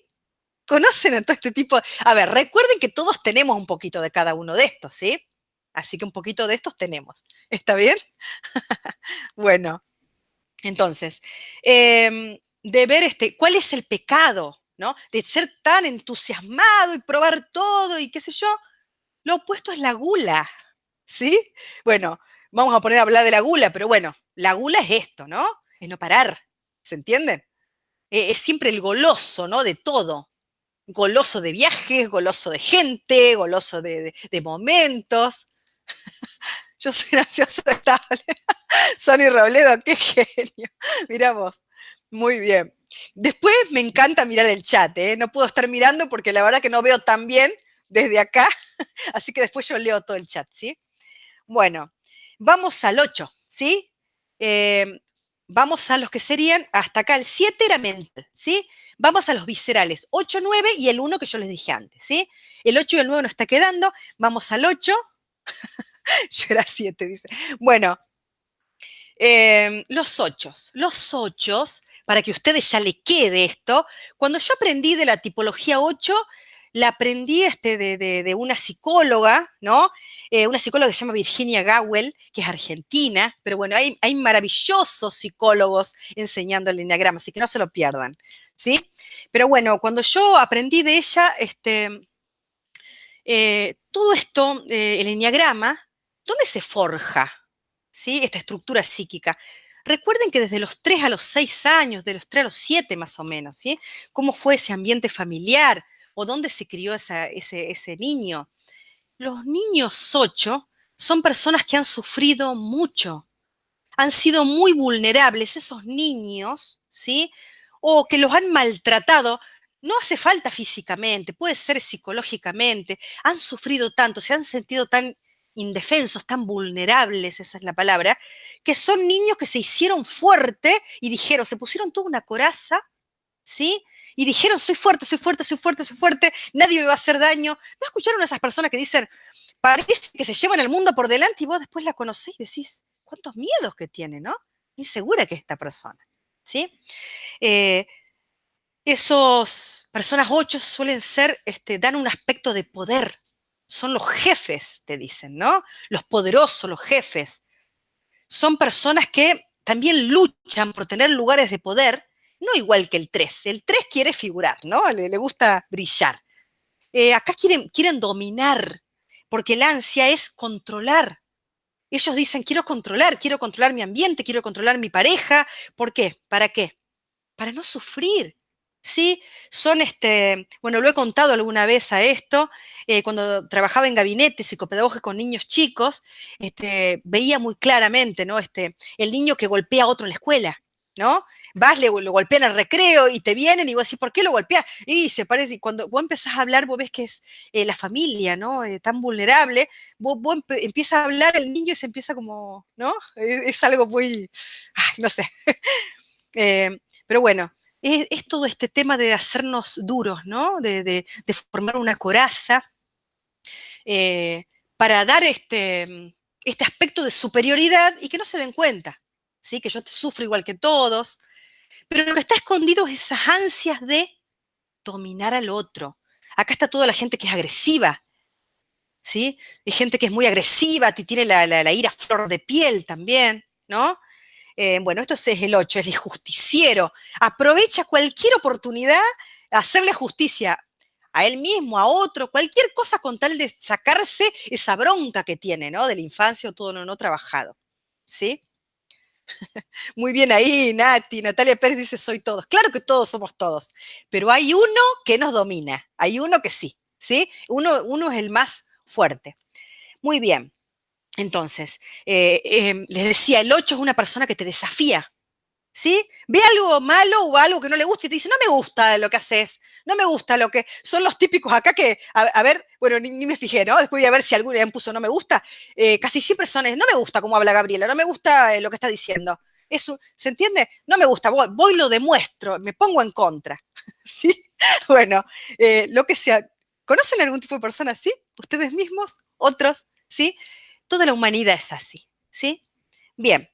¿Conocen a todo este tipo? A ver, recuerden que todos tenemos un poquito de cada uno de estos, ¿sí? Así que un poquito de estos tenemos. ¿Está bien? bueno, entonces, em, de ver este, cuál es el pecado, ¿no? De ser tan entusiasmado y probar todo y qué sé yo. Lo opuesto es la gula, ¿sí? Bueno, vamos a poner a hablar de la gula, pero bueno, la gula es esto, ¿no? Es no parar, ¿Se entiende? E, es siempre el goloso, ¿no? De todo. Goloso de viajes, goloso de gente, goloso de, momentos. Yo soy graciosa estable. Sonny Robledo, qué genio. Mira vos. Muy bien. Después me encanta mirar el chat, ¿eh? No puedo estar mirando porque la verdad que no veo tan bien desde acá. Así que después yo leo todo el chat, ¿sí? Bueno, vamos al 8, ¿sí? Eh, Vamos a los que serían, hasta acá el 7 era mental, ¿sí? Vamos a los viscerales, 8, 9 y el 1 que yo les dije antes, ¿sí? El 8 y el 9 nos está quedando, vamos al 8. yo era 7, dice. Bueno, em, los 8. Los 8, para que a ustedes ya le quede esto, cuando yo aprendí de la tipología 8, la aprendí este, de, una psicóloga, ¿no? Eh, una psicóloga que se llama Virginia Gawel, que es argentina, pero bueno, hay, hay maravillosos psicólogos enseñando el enneagrama, así que no se lo pierdan, ¿sí? Pero bueno, cuando yo aprendí de ella, este, eh, todo esto, eh, el enneagrama, ¿dónde se forja? ¿Sí? Esta estructura psíquica. Recuerden que desde los 3 a los 6 años, de los 3 a los 7 más o menos, ¿sí? ¿Cómo fue ese ambiente familiar? O dónde se crió ese, niño. Los niños 8 son personas que han sufrido mucho, han sido muy vulnerables esos niños, ¿sí? O que los han maltratado. No hace falta físicamente, puede ser psicológicamente. Han sufrido tanto, se han sentido tan indefensos, tan vulnerables, esa es la palabra, que son niños que se hicieron fuerte y dijeron, se pusieron toda una coraza, ¿sí? Y dijeron, soy fuerte, soy fuerte, soy fuerte, soy fuerte, nadie me va a hacer daño. ¿No escucharon a esas personas que dicen, parece que se llevan el mundo por delante y vos después la conocés y decís, cuántos miedos que tiene, ¿no? Insegura que esta persona, ¿sí? Eh, esos personas ocho suelen ser, este, dan un aspecto de poder. Son los jefes, te dicen, ¿no? Los poderosos, los jefes. Son personas que también luchan por tener lugares de poder no igual que el 3. El 3 quiere figurar, ¿no? Le, gusta brillar. Eh, acá quieren, quieren dominar, porque la ansia es controlar. Ellos dicen, quiero controlar, quiero controlar mi ambiente, quiero controlar mi pareja. ¿Por qué? ¿Para qué? Para no sufrir. ¿Sí? Son este, bueno, lo he contado alguna vez a esto, eh, cuando trabajaba en gabinete psicopedagógico con niños chicos, este, veía muy claramente, ¿no? Este, el niño que golpea a otro en la escuela, ¿no? Vas, le, lo golpean al recreo y te vienen y vos decís, ¿por qué lo golpeas? Y se parece, y cuando vos empezás a hablar, vos ves que es eh, la familia, ¿no? Eh, tan vulnerable, vos, empiezas a hablar el niño y se empieza como, ¿no? Es, algo muy, no sé. Eh, pero bueno, es, todo este tema de hacernos duros, ¿no? De, formar una coraza para dar este, este aspecto de superioridad y que no se den cuenta, ¿sí? Que yo sufro igual que todos. Pero lo que está escondido es esas ansias de dominar al otro. Acá está toda la gente que es agresiva, ¿sí? Hay gente que es muy agresiva, tiene la, ira flor de piel también, ¿no? Eh, bueno, esto es el 8, es el justiciero. Aprovecha cualquier oportunidad a hacerle justicia a él mismo, a otro, cualquier cosa con tal de sacarse esa bronca que tiene, ¿no? De la infancia o todo lo no trabajado, ¿sí? Muy bien ahí, Nati. Natalia Pérez dice, soy todos. Claro que todos somos todos, pero hay uno que nos domina, hay uno que sí, ¿sí? Uno, uno es el más fuerte. Muy bien. Entonces, eh, em, les decía, el 8 es una persona que te desafía, ¿sí? Ve algo malo o algo que no le gusta y te dice, no me gusta lo que haces, no me gusta lo que... Son los típicos acá que, a, ver, bueno, ni, me fijé, ¿no? Después voy a ver si alguno me puso no me gusta. Eh, casi siempre son, no me gusta cómo habla Gabriela, no me gusta eh, lo que está diciendo. Eso, ¿se entiende? No me gusta, voy, voy lo demuestro, me pongo en contra, ¿sí? Bueno, lo que sea. ¿Conocen algún tipo de persona así? ¿Ustedes mismos? ¿Otros? ¿Sí? Toda la humanidad es así, ¿sí? Bien,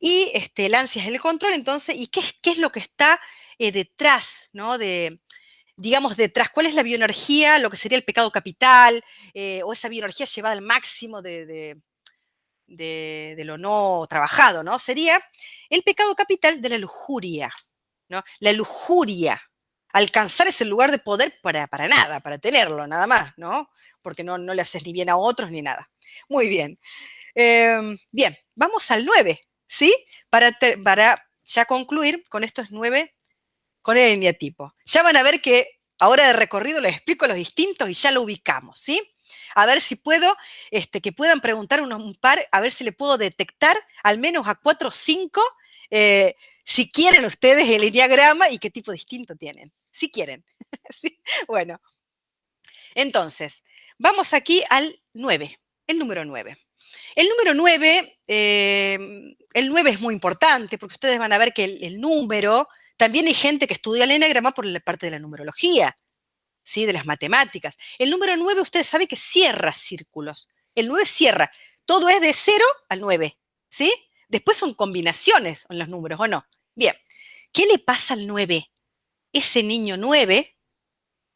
y este, el ansia es el control, entonces, ¿y qué, qué es lo que está eh, detrás, ¿no? De, digamos, detrás, ¿cuál es la bioenergía, lo que sería el pecado capital, eh, o esa bioenergía llevada al máximo de, de, lo no trabajado, ¿no? Sería el pecado capital de la lujuria, ¿no? La lujuria, alcanzar ese lugar de poder para, para nada, para tenerlo, nada más, ¿no? Porque no, no le haces ni bien a otros ni nada. Muy bien. Em, bien, vamos al 9, ¿sí? Para, para ya concluir con estos 9, con el eneatipo. Ya van a ver que ahora de recorrido les explico los distintos y ya lo ubicamos, ¿sí? A ver si puedo, este, que puedan preguntar unos, un par, a ver si le puedo detectar al menos a 4 o 5, eh, si quieren ustedes el enneagrama y qué tipo distinto tienen, si quieren. ¿Sí? Bueno, entonces, vamos aquí al 9 el número 9. El número 9, em, el 9 es muy importante porque ustedes van a ver que el, número, también hay gente que estudia el enagrama por la parte de la numerología, ¿sí? de las matemáticas. El número 9, ustedes saben que cierra círculos. El 9 cierra. Todo es de 0 al 9, ¿sí? Después son combinaciones en los números, ¿o no? Bien, ¿qué le pasa al 9? Ese niño 9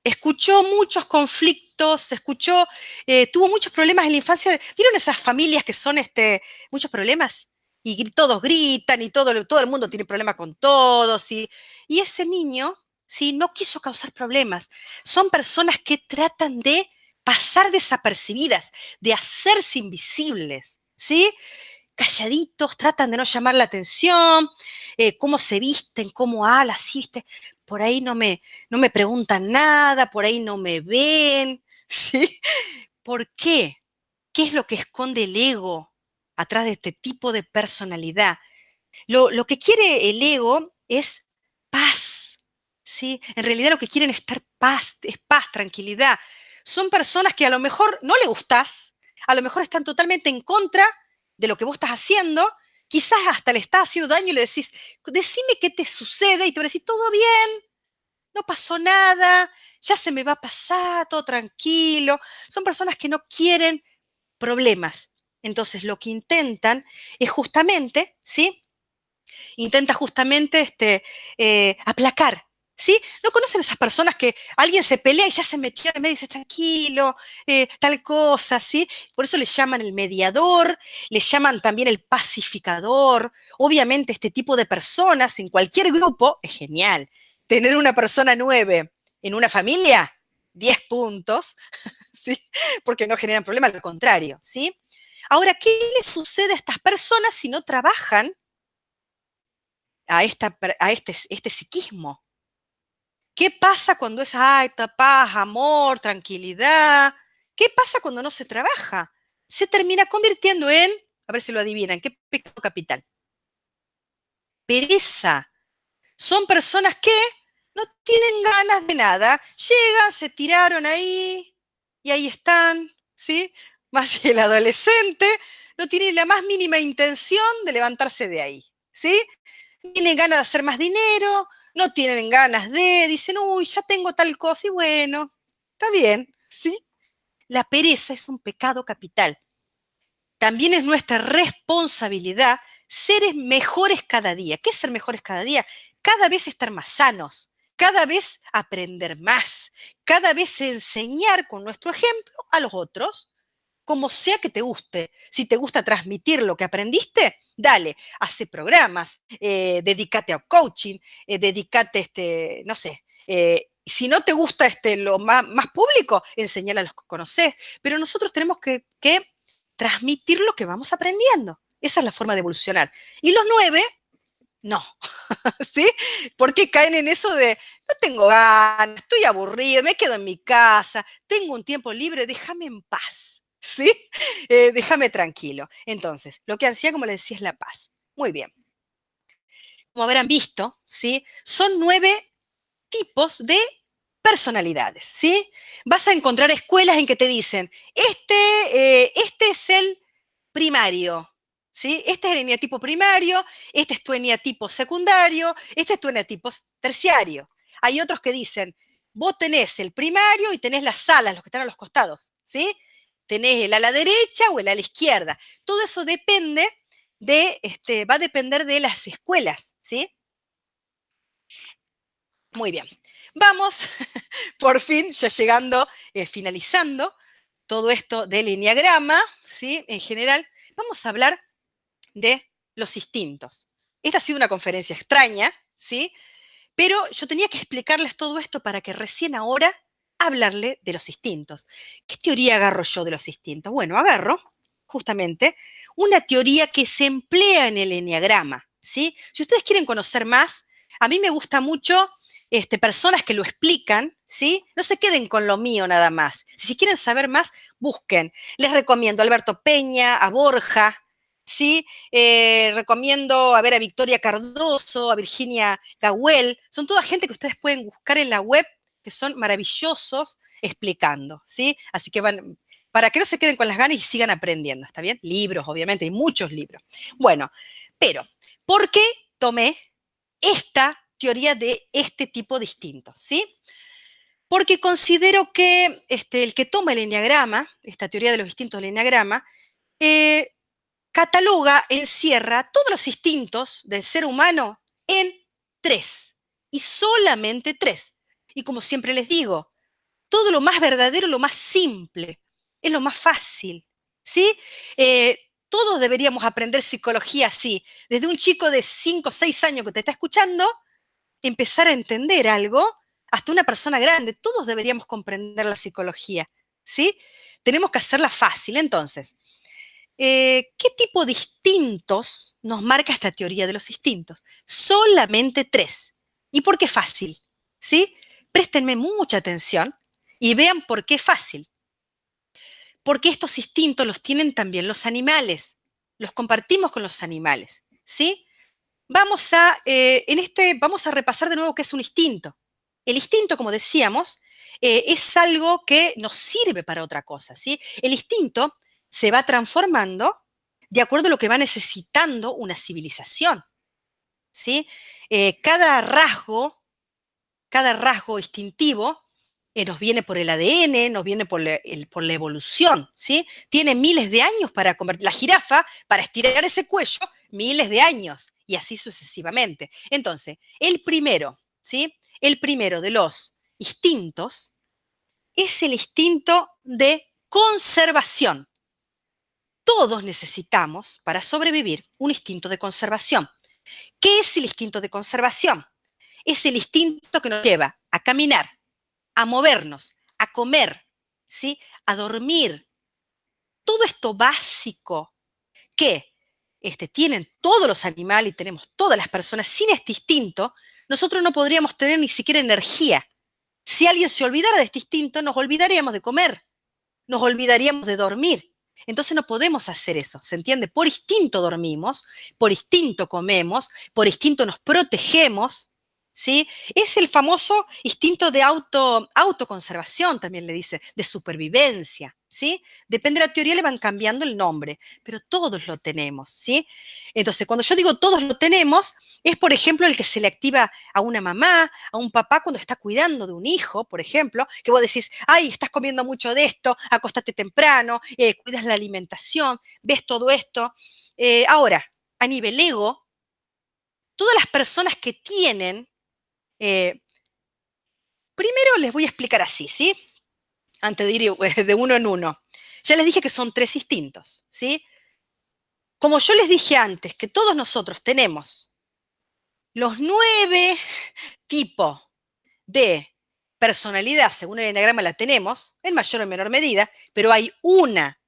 escuchó muchos conflictos, escuchó, eh, tuvo muchos problemas en la infancia. ¿Vieron esas familias que son este, muchos problemas? Y todos gritan y todo, todo el mundo tiene problemas con todos. Y, y ese niño, ¿sí? No quiso causar problemas. Son personas que tratan de pasar desapercibidas, de hacerse invisibles, ¿sí? Calladitos, tratan de no llamar la atención, eh, cómo se visten, cómo hablan, ¿sí? Por ahí no me, no me preguntan nada, por ahí no me ven, ¿sí? ¿Por qué? ¿Qué es lo que esconde el ego atrás de este tipo de personalidad? Lo, lo que quiere el ego es paz, ¿sí? En realidad lo que quieren es estar paz, es paz, tranquilidad. Son personas que a lo mejor no le gustas, a lo mejor están totalmente en contra de lo que vos estás haciendo, quizás hasta le está haciendo daño y le decís, decime qué te sucede y te va a decir, todo bien, no pasó nada, ya se me va a pasar, todo tranquilo. Son personas que no quieren problemas. Entonces lo que intentan es justamente, ¿sí? Intenta justamente este, eh, aplacar ¿Sí? ¿No conocen esas personas que alguien se pelea y ya se metió en medio y dice, tranquilo, eh, tal cosa, ¿sí? Por eso le llaman el mediador, le llaman también el pacificador. Obviamente este tipo de personas en cualquier grupo es genial. Tener una persona nueve en una familia, 10 puntos, ¿sí? Porque no generan problema, al contrario, ¿sí? Ahora, ¿qué le sucede a estas personas si no trabajan a, esta, a este, este psiquismo? ¿Qué pasa cuando es alta, paz, amor, tranquilidad? ¿Qué pasa cuando no se trabaja? Se termina convirtiendo en, a ver si lo adivinan, ¿qué pecado capital? Pereza. Son personas que no tienen ganas de nada. Llegan, se tiraron ahí y ahí están, ¿sí? Más el adolescente no tiene la más mínima intención de levantarse de ahí, ¿sí? Tienen ganas de hacer más dinero, no tienen ganas de, dicen, uy, ya tengo tal cosa y bueno, está bien, ¿sí? la pereza es un pecado capital. También es nuestra responsabilidad ser mejores cada día. ¿Qué es ser mejores cada día? Cada vez estar más sanos, cada vez aprender más, cada vez enseñar con nuestro ejemplo a los otros, como sea que te guste. Si te gusta transmitir lo que aprendiste, dale, hace programas, eh, dedícate a coaching, eh, dedícate, este, no sé, eh, si no te gusta este, lo más, público, enseñale a los que conoces. Pero nosotros tenemos que, que transmitir lo que vamos aprendiendo. Esa es la forma de evolucionar. Y los nueve, no. ¿Sí? Porque caen en eso de, no tengo ganas, estoy aburrido, me quedo en mi casa, tengo un tiempo libre, déjame en paz. ¿Sí? Eh, déjame tranquilo. Entonces, lo que hacía, como les decía, es la paz. Muy bien. Como habrán visto, ¿sí? Son nueve tipos de personalidades, ¿sí? Vas a encontrar escuelas en que te dicen, este, eh, este es el primario, ¿sí? Este es el eneatipo primario, este es tu eneatipo secundario, este es tu eneatipo terciario. Hay otros que dicen, vos tenés el primario y tenés las alas, los que están a los costados, ¿sí? Tenés el ala derecha o el ala izquierda. Todo eso depende de, este, va a depender de las escuelas, ¿sí? Muy bien. Vamos, por fin, ya llegando, eh, finalizando todo esto del enneagrama, ¿sí? En general, vamos a hablar de los instintos. Esta ha sido una conferencia extraña, ¿sí? Pero yo tenía que explicarles todo esto para que recién ahora hablarle de los instintos. ¿Qué teoría agarro yo de los instintos? Bueno, agarro justamente una teoría que se emplea en el enneagrama, ¿sí? Si ustedes quieren conocer más, a mí me gusta mucho este, personas que lo explican, ¿sí? No se queden con lo mío nada más. Si quieren saber más, busquen. Les recomiendo a Alberto Peña, a Borja, ¿sí? Eh, recomiendo a ver a Victoria Cardoso, a Virginia Gawel. Son toda gente que ustedes pueden buscar en la web, que son maravillosos explicando, ¿sí? Así que van, para que no se queden con las ganas y sigan aprendiendo, ¿está bien? Libros, obviamente, hay muchos libros. Bueno, pero, ¿por qué tomé esta teoría de este tipo distinto, ¿sí? Porque considero que este, el que toma el enneagrama, esta teoría de los distintos del enneagrama, eh, cataloga, encierra todos los instintos del ser humano en tres, y solamente tres. Y como siempre les digo, todo lo más verdadero, lo más simple, es lo más fácil, ¿sí? Eh, todos deberíamos aprender psicología así. Desde un chico de 5 o 6 años que te está escuchando, empezar a entender algo, hasta una persona grande, todos deberíamos comprender la psicología, ¿sí? Tenemos que hacerla fácil. Entonces, eh, ¿qué tipo de instintos nos marca esta teoría de los instintos? Solamente tres. ¿Y por qué fácil? ¿Sí? Préstenme mucha atención y vean por qué fácil. Porque estos instintos los tienen también los animales. Los compartimos con los animales. ¿Sí? vamos a, eh, en este, vamos a repasar de nuevo qué es un instinto. El instinto, como decíamos, eh, es algo que nos sirve para otra cosa, ¿sí? El instinto se va transformando de acuerdo a lo que va necesitando una civilización, ¿sí? Eh, cada rasgo, cada rasgo instintivo nos viene por el ADN, nos viene por, por, la evolución, ¿sí? Tiene miles de años para convertir, la jirafa, para estirar ese cuello, miles de años y así sucesivamente. Entonces, el primero, ¿sí? El primero de los instintos es el instinto de conservación. Todos necesitamos, para sobrevivir, un instinto de conservación. ¿Qué es el instinto de conservación? Es el instinto que nos lleva a caminar, a movernos, a comer, ¿sí? a dormir. Todo esto básico que este, tienen todos los animales y tenemos todas las personas, sin este instinto, nosotros no podríamos tener ni siquiera energía. Si alguien se olvidara de este instinto, nos olvidaríamos de comer, nos olvidaríamos de dormir. Entonces no podemos hacer eso, ¿se entiende? Por instinto dormimos, por instinto comemos, por instinto nos protegemos, ¿sí? Es el famoso instinto de auto, autoconservación, también le dice, de supervivencia, ¿sí? Depende de la teoría, le van cambiando el nombre, pero todos lo tenemos, ¿sí? Entonces, cuando yo digo todos lo tenemos, es, por ejemplo, el que se le activa a una mamá, a un papá cuando está cuidando de un hijo, por ejemplo, que vos decís, ay, estás comiendo mucho de esto, acostate temprano, eh, cuidas la alimentación, ves todo esto. Eh, ahora, a nivel ego, todas las personas que tienen, eh, primero les voy a explicar así, ¿sí? Antes de ir de uno en uno. Ya les dije que son tres instintos, ¿sí? Como yo les dije antes, que todos nosotros tenemos los nueve tipos de personalidad, según el enagrama la tenemos, en mayor o menor medida, pero hay una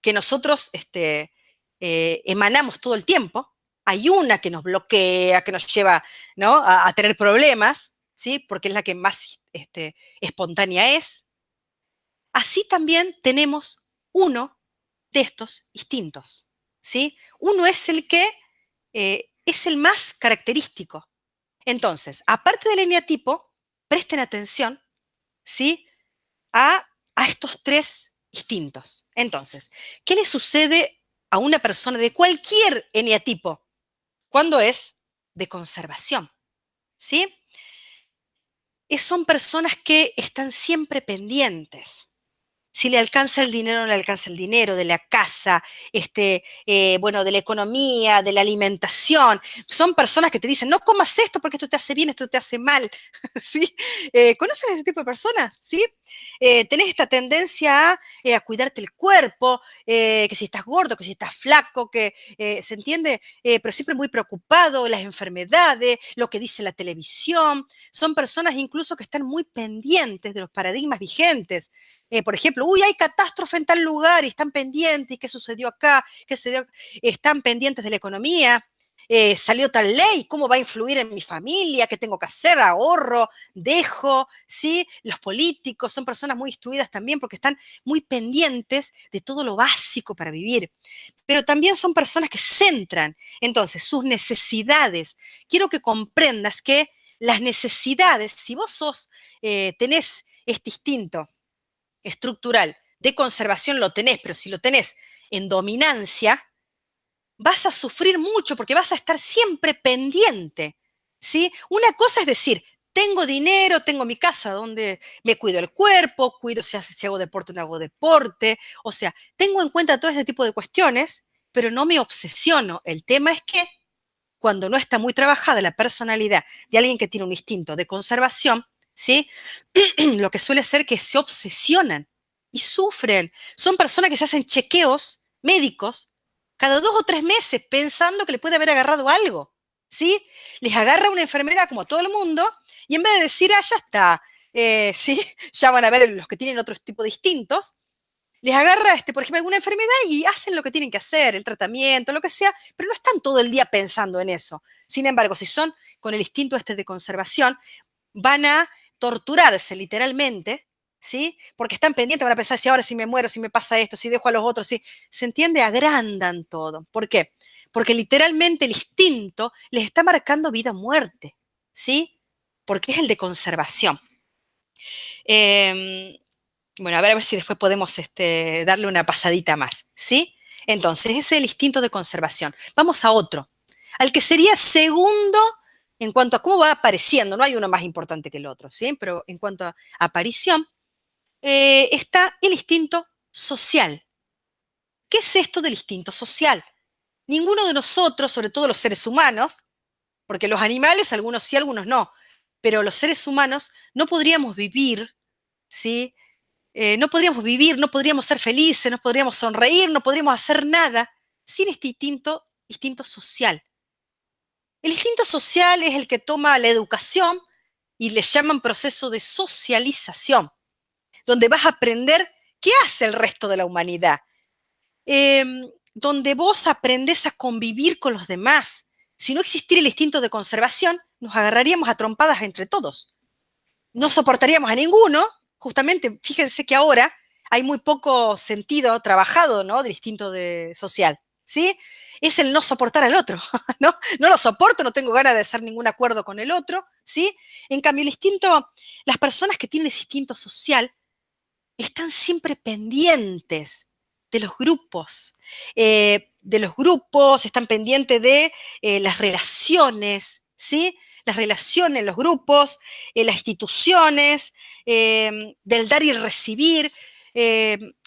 que nosotros este, eh, emanamos todo el tiempo, hay una que nos bloquea, que nos lleva ¿no? a, tener problemas, ¿sí? porque es la que más este, espontánea es. Así también tenemos uno de estos instintos. ¿sí? Uno es el que eh, es el más característico. Entonces, aparte del eneatipo, presten atención, ¿sí? A, a estos tres instintos. Entonces, ¿qué le sucede a una persona de cualquier eneatipo cuando es de conservación? ¿Sí? son personas que están siempre pendientes si le alcanza el dinero o no le alcanza el dinero, de la casa, este, eh, bueno, de la economía, de la alimentación. Son personas que te dicen, no comas esto porque esto te hace bien, esto te hace mal. ¿Sí? Eh, ¿Conocen a ese tipo de personas? ¿Sí? Eh, tenés esta tendencia a, a cuidarte el cuerpo, que si estás gordo, que si estás flaco, que se entiende, pero siempre muy preocupado, las enfermedades, lo que dice la televisión. Son personas incluso que están muy pendientes de los paradigmas vigentes. Eh, por ejemplo, uy, hay catástrofe en tal lugar y están pendientes, ¿y qué sucedió acá? ¿Qué sucedió? Están pendientes de la economía, eh, salió tal ley, ¿cómo va a influir en mi familia? ¿Qué tengo que hacer? Ahorro, dejo, ¿sí? Los políticos son personas muy instruidas también porque están muy pendientes de todo lo básico para vivir. Pero también son personas que centran, entonces, sus necesidades. Quiero que comprendas que las necesidades, si vos sos, eh, tenés este instinto, estructural de conservación lo tenés, pero si lo tenés en dominancia, vas a sufrir mucho porque vas a estar siempre pendiente. ¿sí? Una cosa es decir, tengo dinero, tengo mi casa donde me cuido el cuerpo, cuido si, hago deporte, no hago deporte. O sea, tengo en cuenta todo ese tipo de cuestiones, pero no me obsesiono. El tema es que cuando no está muy trabajada la personalidad de alguien que tiene un instinto de conservación, ¿sí? Lo que suele ser que se obsesionan y sufren. Son personas que se hacen chequeos médicos cada dos o tres meses pensando que le puede haber agarrado algo, ¿sí? Les agarra una enfermedad como todo el mundo y en vez de decir, ah, ya está, eh, ¿sí? Ya van a ver los que tienen otro tipo de instintos, les agarra, este, por ejemplo, alguna enfermedad y hacen lo que tienen que hacer, el tratamiento, lo que sea, pero no están todo el día pensando en eso. Sin embargo, si son con el instinto este de conservación, van a torturarse literalmente, ¿sí? Porque están pendientes, van a pensar si ahora si me muero, si me pasa esto, si dejo a los otros, si se entiende, agrandan todo. ¿Por qué? Porque literalmente el instinto les está marcando vida o muerte, ¿sí? Porque es el de conservación. Em, bueno, a ver, a ver si después podemos este, darle una pasadita más, ¿sí? Entonces, ese es el instinto de conservación. Vamos a otro, al que sería segundo en cuanto a cómo va apareciendo, no hay uno más importante que el otro, ¿sí? Pero en cuanto a aparición, eh, está el instinto social. ¿Qué es esto del instinto social? Ninguno de nosotros, sobre todo los seres humanos, porque los animales, algunos sí, algunos no, pero los seres humanos no podríamos vivir, ¿sí? Eh, no podríamos vivir, no podríamos ser felices, no podríamos sonreír, no podríamos hacer nada sin este instinto, instinto social. El instinto social es el que toma la educación y le llaman proceso de socialización, donde vas a aprender qué hace el resto de la humanidad, em, donde vos aprendés a convivir con los demás. Si no existiera el instinto de conservación, nos agarraríamos a trompadas entre todos. No soportaríamos a ninguno, justamente, fíjense que ahora hay muy poco sentido trabajado, ¿no? Del instinto de social, ¿sí? Es el no soportar al otro, ¿no? No lo soporto, no tengo ganas de hacer ningún acuerdo con el otro, ¿sí? En cambio, el instinto, las personas que tienen ese instinto social están siempre pendientes de los grupos, eh, de los grupos, están pendientes de eh, las relaciones, ¿sí? Las relaciones, los grupos, eh, las instituciones, del dar y recibir.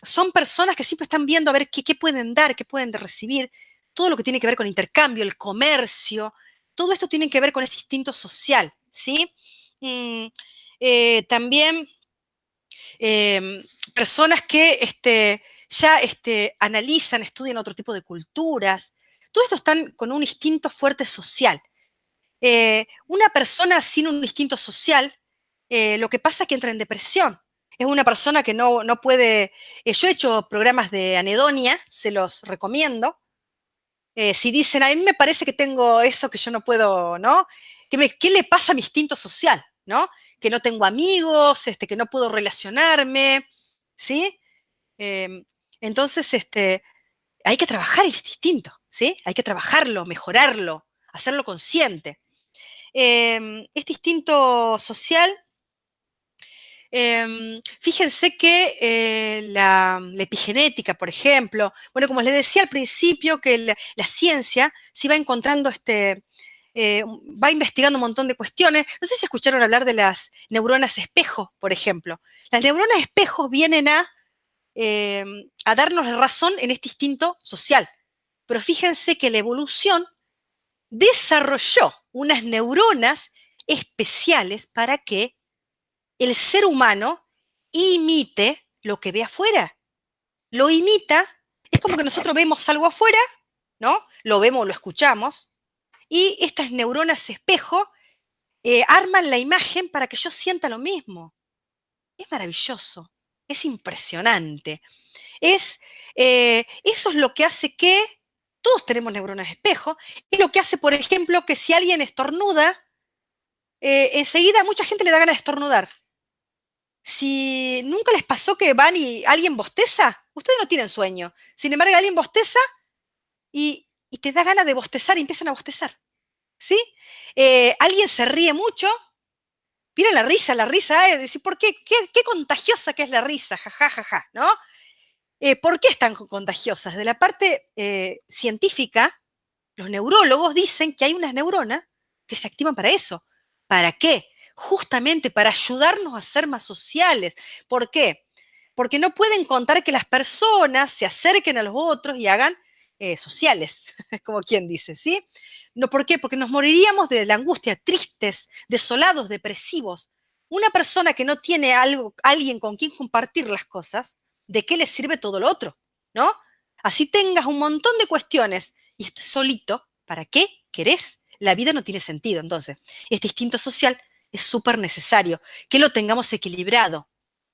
son personas que siempre están viendo a ver qué, qué pueden dar, qué pueden recibir, todo lo que tiene que ver con intercambio, el comercio, todo esto tiene que ver con este instinto social, ¿sí? Mm, también Em, personas que este, ya este, analizan, estudian otro tipo de culturas. Todo esto están con un instinto fuerte social. Eh, una persona sin un instinto social, eh, lo que pasa es que entra en depresión. Es una persona que no, no puede... Eh, yo he hecho programas de anedonia, se los recomiendo. Si dicen, a mí me parece que tengo eso que yo no puedo, ¿no? ¿Qué, ¿Qué le pasa a mi instinto social? ¿no? que no tengo amigos, este, que no puedo relacionarme, ¿sí? Em, entonces, este, hay que trabajar el distinto, ¿sí? Hay que trabajarlo, mejorarlo, hacerlo consciente. Em, este instinto social, em, fíjense que eh, la, epigenética, por ejemplo, bueno, como les decía al principio, que la, ciencia se va encontrando este, eh, va investigando un montón de cuestiones. No sé si escucharon hablar de las neuronas espejo, por ejemplo. Las neuronas espejos vienen a, eh, a darnos razón en este instinto social. Pero fíjense que la evolución desarrolló unas neuronas especiales para que el ser humano imite lo que ve afuera. Lo imita, es como que nosotros vemos algo afuera, ¿no? Lo vemos, lo escuchamos, y estas neuronas espejo eh, arman la imagen para que yo sienta lo mismo. Es maravilloso, es impresionante. Es, eh, eso es lo que hace que todos tenemos neuronas espejo, es lo que hace, por ejemplo, que si alguien estornuda, eh, enseguida mucha gente le da ganas de estornudar. Si nunca les pasó que van y alguien bosteza, ustedes no tienen sueño. Sin embargo, alguien bosteza y, te da ganas de bostezar y empiezan a bostezar. ¿Sí? Eh, alguien se ríe mucho. Miren la risa, la risa, es decir, ¿por qué? qué? contagiosa que es la risa, jajajaja, ja, ja, ¿no? Eh, ¿Por qué están contagiosas? De la parte eh, científica, los neurólogos dicen que hay unas neuronas que se activan para eso. ¿Para qué? Justamente para ayudarnos a ser más sociales. ¿Por qué? Porque no pueden contar que las personas se acerquen a los otros y hagan eh, sociales, como quien dice, ¿sí? No, ¿Por qué? Porque nos moriríamos de la angustia, tristes, desolados, depresivos. Una persona que no tiene algo, alguien con quien compartir las cosas, ¿de qué le sirve todo lo otro? ¿No? Así tengas un montón de cuestiones y estés solito, ¿para qué querés? La vida no tiene sentido. Entonces, este instinto social es súper necesario, que lo tengamos equilibrado,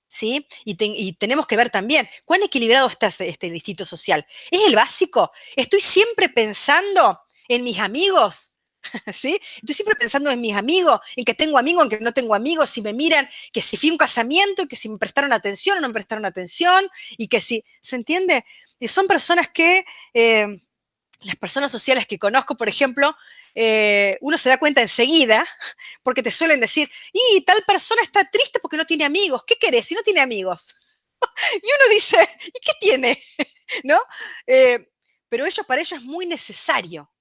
¿sí? Y, tenemos que ver también cuán equilibrado está este instinto social. ¿Es el básico? ¿Estoy siempre pensando en mis amigos? ¿Sí? Estoy siempre pensando en mis amigos, en que tengo amigos, en que no tengo amigos, si me miran, que si fui un casamiento, y que si me prestaron atención o no me prestaron atención, y que si, ¿se entiende? Y son personas que, eh, las personas sociales que conozco, por ejemplo, eh, uno se da cuenta enseguida, porque te suelen decir, y tal persona está triste porque no tiene amigos. ¿Qué querés si no tiene amigos? y uno dice, ¿y qué tiene? ¿No? Eh, pero ellos, para ellos es muy necesario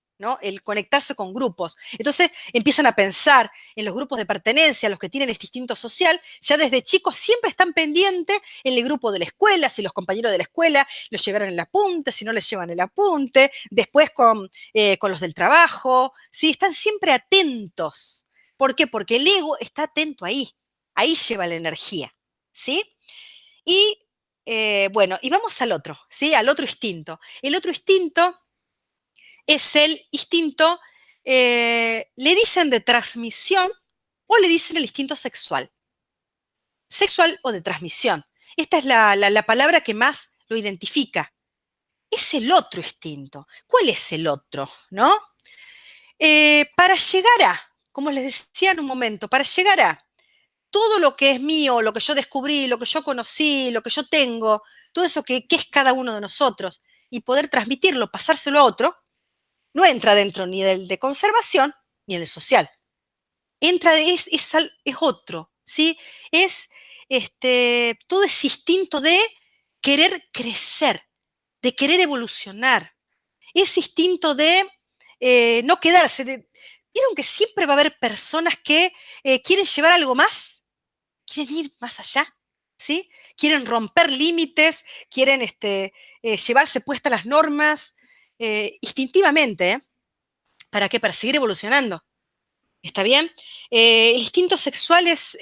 el conectarse con grupos. Entonces empiezan a pensar en los grupos de pertenencia, los que tienen este instinto social, ya desde chicos siempre están pendientes en el grupo de la escuela, si los compañeros de la escuela los llevaron el apunte, si no les llevan el apunte, después con, eh, con los del trabajo, ¿sí? están siempre atentos. ¿Por qué? Porque el ego está atento ahí, ahí lleva la energía, ¿sí? Y eh, bueno, y vamos al otro, ¿sí? Al otro instinto. El otro instinto es el instinto, eh, le dicen de transmisión o le dicen el instinto sexual. Sexual o de transmisión. Esta es la, palabra que más lo identifica. Es el otro instinto. ¿Cuál es el otro? ¿No? Eh, para llegar a, como les decía en un momento, para llegar a todo lo que es mío, lo que yo descubrí, lo que yo conocí, lo que yo tengo, todo eso que, que es cada uno de nosotros, y poder transmitirlo, pasárselo a otro, no entra dentro ni del de conservación ni del social. Entra, es, es, es otro, ¿sí? Es este, todo ese instinto de querer crecer, de querer evolucionar, ese instinto de eh, no quedarse. De, ¿Vieron que siempre va a haber personas que eh, quieren llevar algo más? Quieren ir más allá, ¿sí? Quieren romper límites, quieren este, eh, llevarse puestas las normas instintivamente. ¿Para qué? Para seguir evolucionando. ¿Está bien? el instinto sexual es,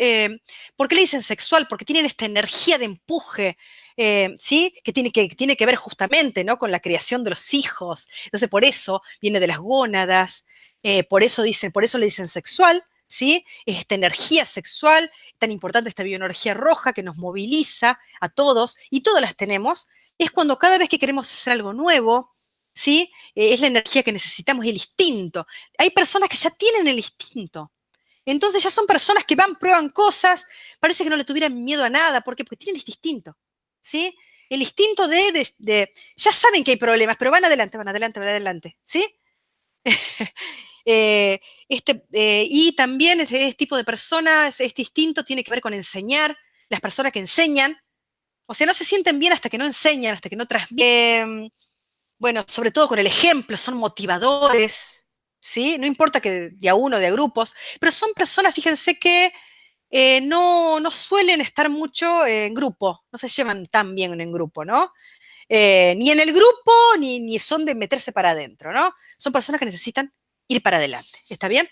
¿por qué le dicen sexual? Porque tienen esta energía de empuje, eh, ¿sí? Que tiene, que tiene que ver justamente ¿no? con la creación de los hijos. Entonces, por eso viene de las gónadas, eh, por, eso dicen, por eso le dicen sexual, ¿sí? esta energía sexual, tan importante esta bioenergía roja que nos moviliza a todos, y todas las tenemos, es cuando cada vez que queremos hacer algo nuevo, ¿sí? Eh, es la energía que necesitamos, el instinto. Hay personas que ya tienen el instinto. Entonces ya son personas que van, prueban cosas, parece que no le tuvieran miedo a nada. ¿Por qué? Porque tienen este instinto. ¿sí? El instinto de, ya saben que hay problemas, pero van adelante, van adelante, van adelante, ¿sí? Eh, este, eh, y también este, tipo de personas, este instinto tiene que ver con enseñar, las personas que enseñan, o sea, no se sienten bien hasta que no enseñan, hasta que no transmiten. Bueno, sobre todo con el ejemplo, son motivadores, ¿sí? No importa que de a uno, de a grupos, pero son personas, fíjense que eh, no, no, suelen estar mucho en grupo, no se llevan tan bien en grupo, ¿no? Eh, ni en el grupo, ni, ni, son de meterse para adentro, ¿no? Son personas que necesitan ir para adelante, ¿está bien?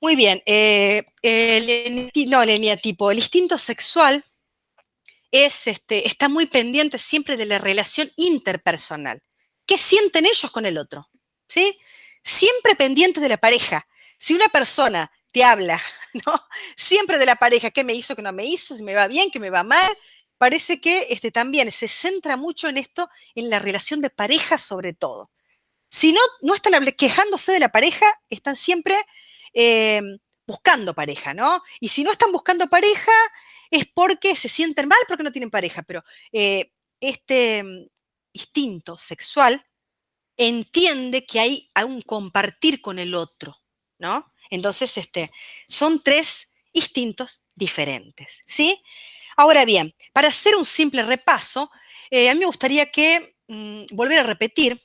Muy bien, eh, el, no, el eneatipo, el instinto sexual es, este, está muy pendiente siempre de la relación interpersonal. ¿Qué sienten ellos con el otro? ¿Sí? Siempre pendiente de la pareja. Si una persona te habla, ¿no? Siempre de la pareja, qué me hizo, qué no me hizo, si me va bien, qué me va mal. Parece que este, también se centra mucho en esto, en la relación de pareja sobre todo. Si no, no están quejándose de la pareja, están siempre eh, buscando pareja, ¿no? Y si no están buscando pareja, es porque se sienten mal porque no tienen pareja, pero eh, este mm, instinto sexual entiende que hay un compartir con el otro, ¿no? Entonces, este, son tres instintos diferentes, ¿sí? Ahora bien, para hacer un simple repaso, eh, a mí me gustaría que, mm, volver a repetir,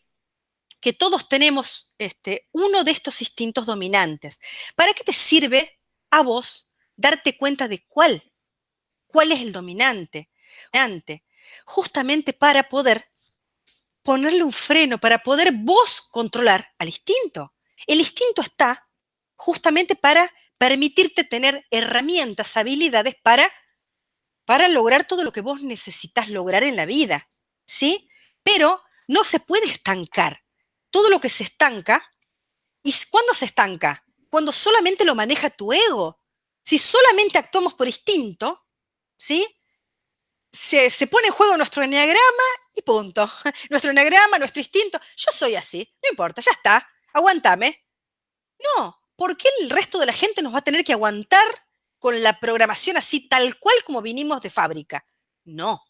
que todos tenemos este, uno de estos instintos dominantes. ¿Para qué te sirve a vos darte cuenta de cuál? ¿Cuál es el dominante? Justamente para poder ponerle un freno, para poder vos controlar al instinto. El instinto está justamente para permitirte tener herramientas, habilidades para, para lograr todo lo que vos necesitas lograr en la vida, ¿sí? Pero no se puede estancar. Todo lo que se estanca, ¿y cuándo se estanca? Cuando solamente lo maneja tu ego. Si solamente actuamos por instinto, ¿sí? Se, se, pone en juego nuestro enneagrama y punto. Nuestro enneagrama, nuestro instinto. Yo soy así, no importa, ya está. Aguántame. No, ¿por qué el resto de la gente nos va a tener que aguantar con la programación así tal cual como vinimos de fábrica? No.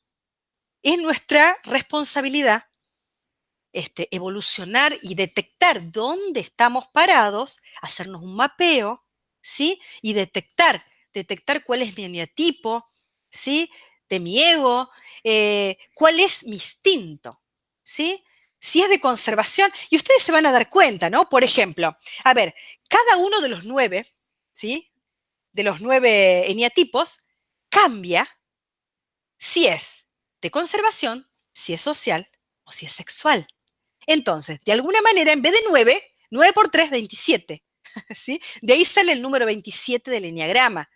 Es nuestra responsabilidad este, evolucionar y detectar dónde estamos parados, hacernos un mapeo, ¿sí? Y detectar, detectar cuál es mi eneatipo, ¿sí? De mi ego, eh, cuál es mi instinto, ¿sí? si es de conservación, y ustedes se van a dar cuenta, ¿no? Por ejemplo, a ver, cada uno de los nueve, ¿sí? De los nueve eniatipos, cambia si es de conservación, si es social o si es sexual. Entonces, de alguna manera, en vez de 9, 9 por 3, 27. ¿sí? De ahí sale el número 27 del enneagrama.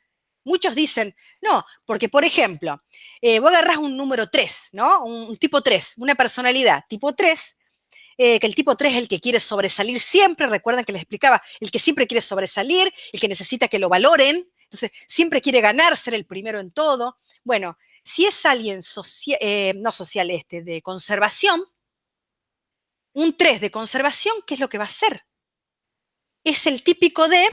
Muchos dicen, no, porque por ejemplo, eh, vos agarrás un número 3, ¿no? Un, tipo 3, una personalidad tipo 3, eh, que el tipo 3 es el que quiere sobresalir siempre, recuerdan que les explicaba, el que siempre quiere sobresalir, el que necesita que lo valoren, entonces siempre quiere ganar, ser el primero en todo. Bueno, si es alguien eh, no social este, de conservación, un 3 de conservación, ¿qué es lo que va a hacer? Es el típico de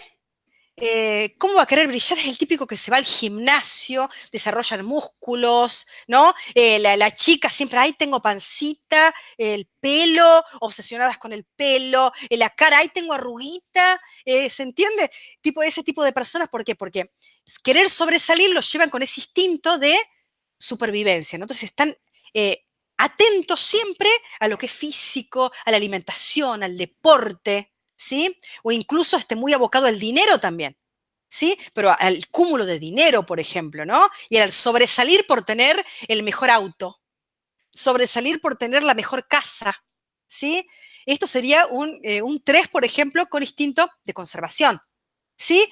eh, ¿cómo va a querer brillar? Es el típico que se va al gimnasio, desarrolla músculos, ¿no? Eh, la, chica siempre, ahí tengo pancita, el pelo, obsesionadas con el pelo, la cara, ahí tengo arruguita, eh, ¿se entiende? Tipo, ese tipo de personas, ¿por qué? Porque querer sobresalir los llevan con ese instinto de supervivencia, ¿no? Entonces están eh, atentos siempre a lo que es físico, a la alimentación, al deporte, ¿sí? O incluso esté muy abocado al dinero también, ¿sí? Pero al cúmulo de dinero, por ejemplo, ¿no? Y al sobresalir por tener el mejor auto, sobresalir por tener la mejor casa, ¿sí? Esto sería un, 3, eh, por ejemplo, con instinto de conservación, ¿sí?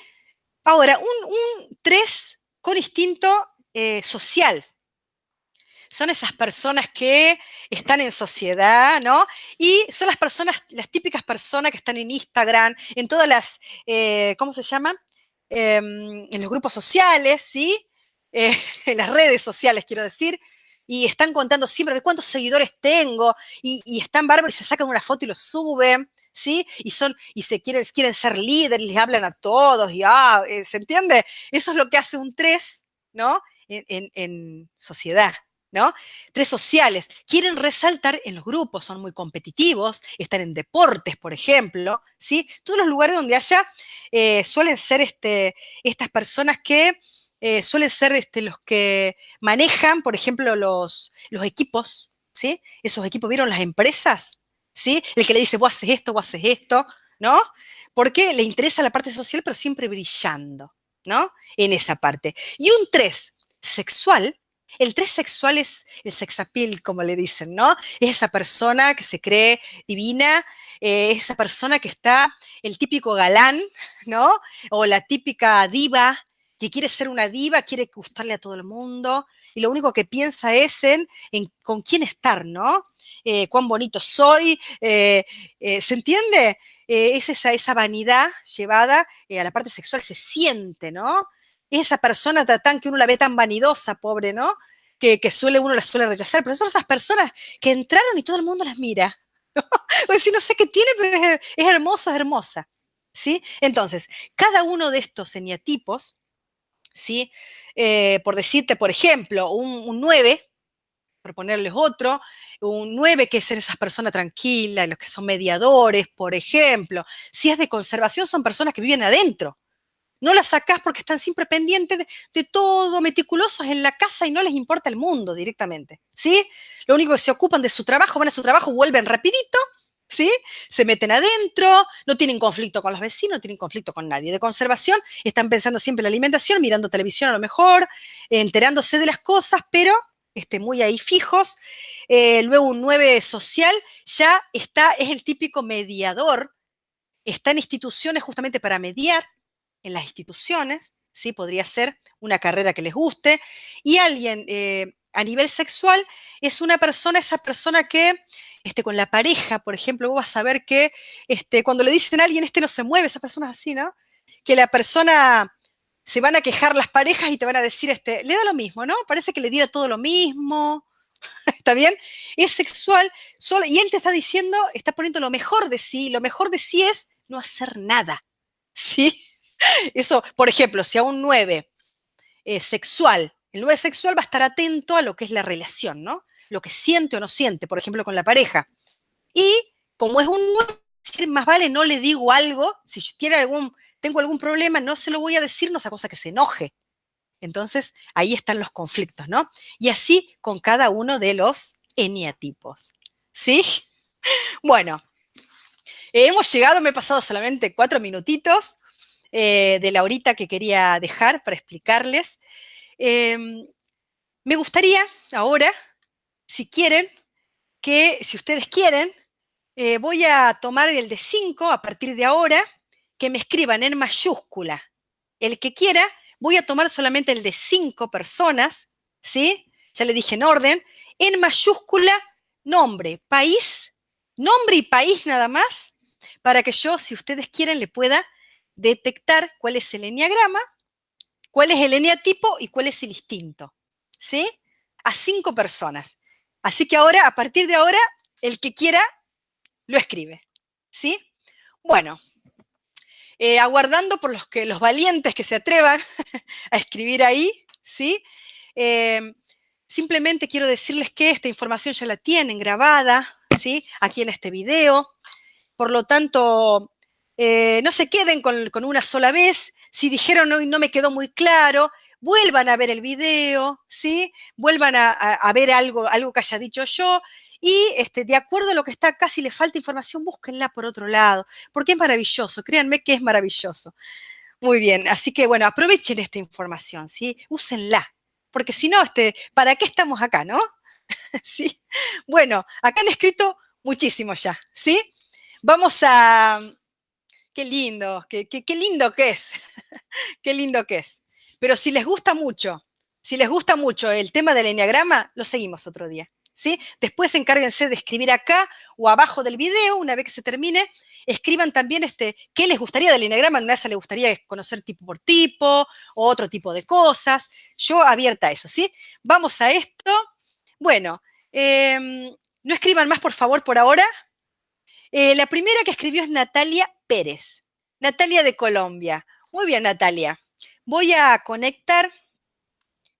Ahora, un, 3 con instinto eh, social, son esas personas que están en sociedad, ¿no? Y son las personas, las típicas personas que están en Instagram, en todas las, eh, ¿cómo se llama? Em, en los grupos sociales, ¿sí? Eh, en las redes sociales, quiero decir, y están contando siempre cuántos seguidores tengo, y, están bárbaros y se sacan una foto y lo suben, ¿sí? Y son, y se quieren, quieren ser líderes, les hablan a todos, y ah, eh, ¿se entiende? Eso es lo que hace un 3, ¿no? en sociedad, ¿no? Tres sociales, quieren resaltar en los grupos, son muy competitivos, están en deportes, por ejemplo, ¿sí? Todos los lugares donde haya eh, suelen ser este, estas personas que eh, suelen ser este, los que manejan, por ejemplo, los, los equipos, ¿sí? Esos equipos, ¿vieron las empresas? ¿Sí? El que le dice, vos haces esto, vos haces esto, ¿no? Porque le interesa la parte social, pero siempre brillando, ¿no? En esa parte. Y un tres, sexual, el tres sexual es el sexapil, como le dicen, ¿no? Es esa persona que se cree divina, eh, es esa persona que está, el típico galán, ¿no? O la típica diva, que quiere ser una diva, quiere gustarle a todo el mundo, y lo único que piensa es en, con quién estar, ¿no? Eh, cuán bonito soy, eh, ¿se entiende? es esa, esa vanidad llevada a la parte sexual, se siente, ¿no? Esa persona tan que uno la ve tan vanidosa, pobre, ¿no? Que, suele, uno la suele rechazar, pero son esas personas que entraron y todo el mundo las mira. ¿no? O decir, no sé qué tiene, pero es, hermosa, es hermosa. ¿Sí? Entonces, cada uno de estos eneatipos, ¿sí? Eh, por decirte, por ejemplo, un, 9, por ponerles otro, un 9 que es esas personas tranquilas, los que son mediadores, por ejemplo. Si es de conservación, son personas que viven adentro, no las sacás porque están siempre pendientes de, todo, meticulosos en la casa y no les importa el mundo directamente, ¿sí? Lo único que se ocupan de su trabajo, van a su trabajo, vuelven rapidito, ¿sí? Se meten adentro, no tienen conflicto con los vecinos, no tienen conflicto con nadie. De conservación están pensando siempre en la alimentación, mirando televisión a lo mejor, enterándose de las cosas, pero este, muy ahí fijos. Eh, luego un 9 social ya está, es el típico mediador, está en instituciones justamente para mediar, en las instituciones, ¿sí? Podría ser una carrera que les guste. Y alguien eh, a nivel sexual es una persona, esa persona que este, con la pareja, por ejemplo, vos vas a ver que este, cuando le dicen a alguien, este no se mueve, esa persona es así, ¿no? Que la persona se van a quejar las parejas y te van a decir, este, le da lo mismo, ¿no? Parece que le diera todo lo mismo. ¿Está bien? Es sexual solo, y él te está diciendo, está poniendo lo mejor de sí. Lo mejor de sí es no hacer nada. ¿Sí? Eso, por ejemplo, si a un 9 es sexual, el 9 sexual va a estar atento a lo que es la relación, ¿no? Lo que siente o no siente, por ejemplo, con la pareja. Y como es un 9, más vale no le digo algo, si tiene algún, tengo algún problema, no se lo voy a decir, no sea cosa que se enoje. Entonces, ahí están los conflictos, ¿no? Y así con cada uno de los eniatipos. ¿Sí? Bueno, hemos llegado, me he pasado solamente cuatro minutitos. Eh, de la horita que quería dejar para explicarles. Em, me gustaría ahora, si quieren, que si ustedes quieren, eh, voy a tomar el de 5 a partir de ahora, que me escriban en mayúscula. El que quiera, voy a tomar solamente el de 5 personas, ¿sí? Ya le dije en orden, en mayúscula, nombre, país, nombre y país nada más, para que yo, si ustedes quieren, le pueda detectar cuál es el eneagrama, cuál es el eneatipo y cuál es el instinto. ¿Sí? A cinco personas. Así que ahora, a partir de ahora, el que quiera lo escribe. ¿Sí? Bueno, eh, aguardando por los, que, los valientes que se atrevan a escribir ahí, ¿sí? Em, simplemente quiero decirles que esta información ya la tienen grabada, ¿sí? Aquí en este video. Por lo tanto, eh, no se queden con, una sola vez, Si dijeron no, no me quedó muy claro, vuelvan a ver el video, ¿sí? Vuelvan a, ver algo, algo que haya dicho yo. Y este, de acuerdo a lo que está acá, si le falta información, búsquenla por otro lado, porque es maravilloso, créanme que es maravilloso. Muy bien, así que bueno, aprovechen esta información, ¿sí? Úsenla, porque si no, este, ¿para qué estamos acá, no? ¿Sí? Bueno, acá han escrito muchísimo ya, ¿sí? Vamos a... Qué lindo, qué, qué lindo que es, qué lindo que es. Pero si les gusta mucho, si les gusta mucho el tema del enneagrama, lo seguimos otro día. ¿sí? Después encárguense de escribir acá o abajo del video, una vez que se termine, escriban también este, qué les gustaría del enneagrama. En una les gustaría conocer tipo por tipo o otro tipo de cosas. Yo abierta a eso, ¿sí? Vamos a esto. Bueno, em, no escriban más, por favor, por ahora. Eh, la primera que escribió es Natalia Pérez. Natalia de Colombia. Muy bien, Natalia. Voy a conectar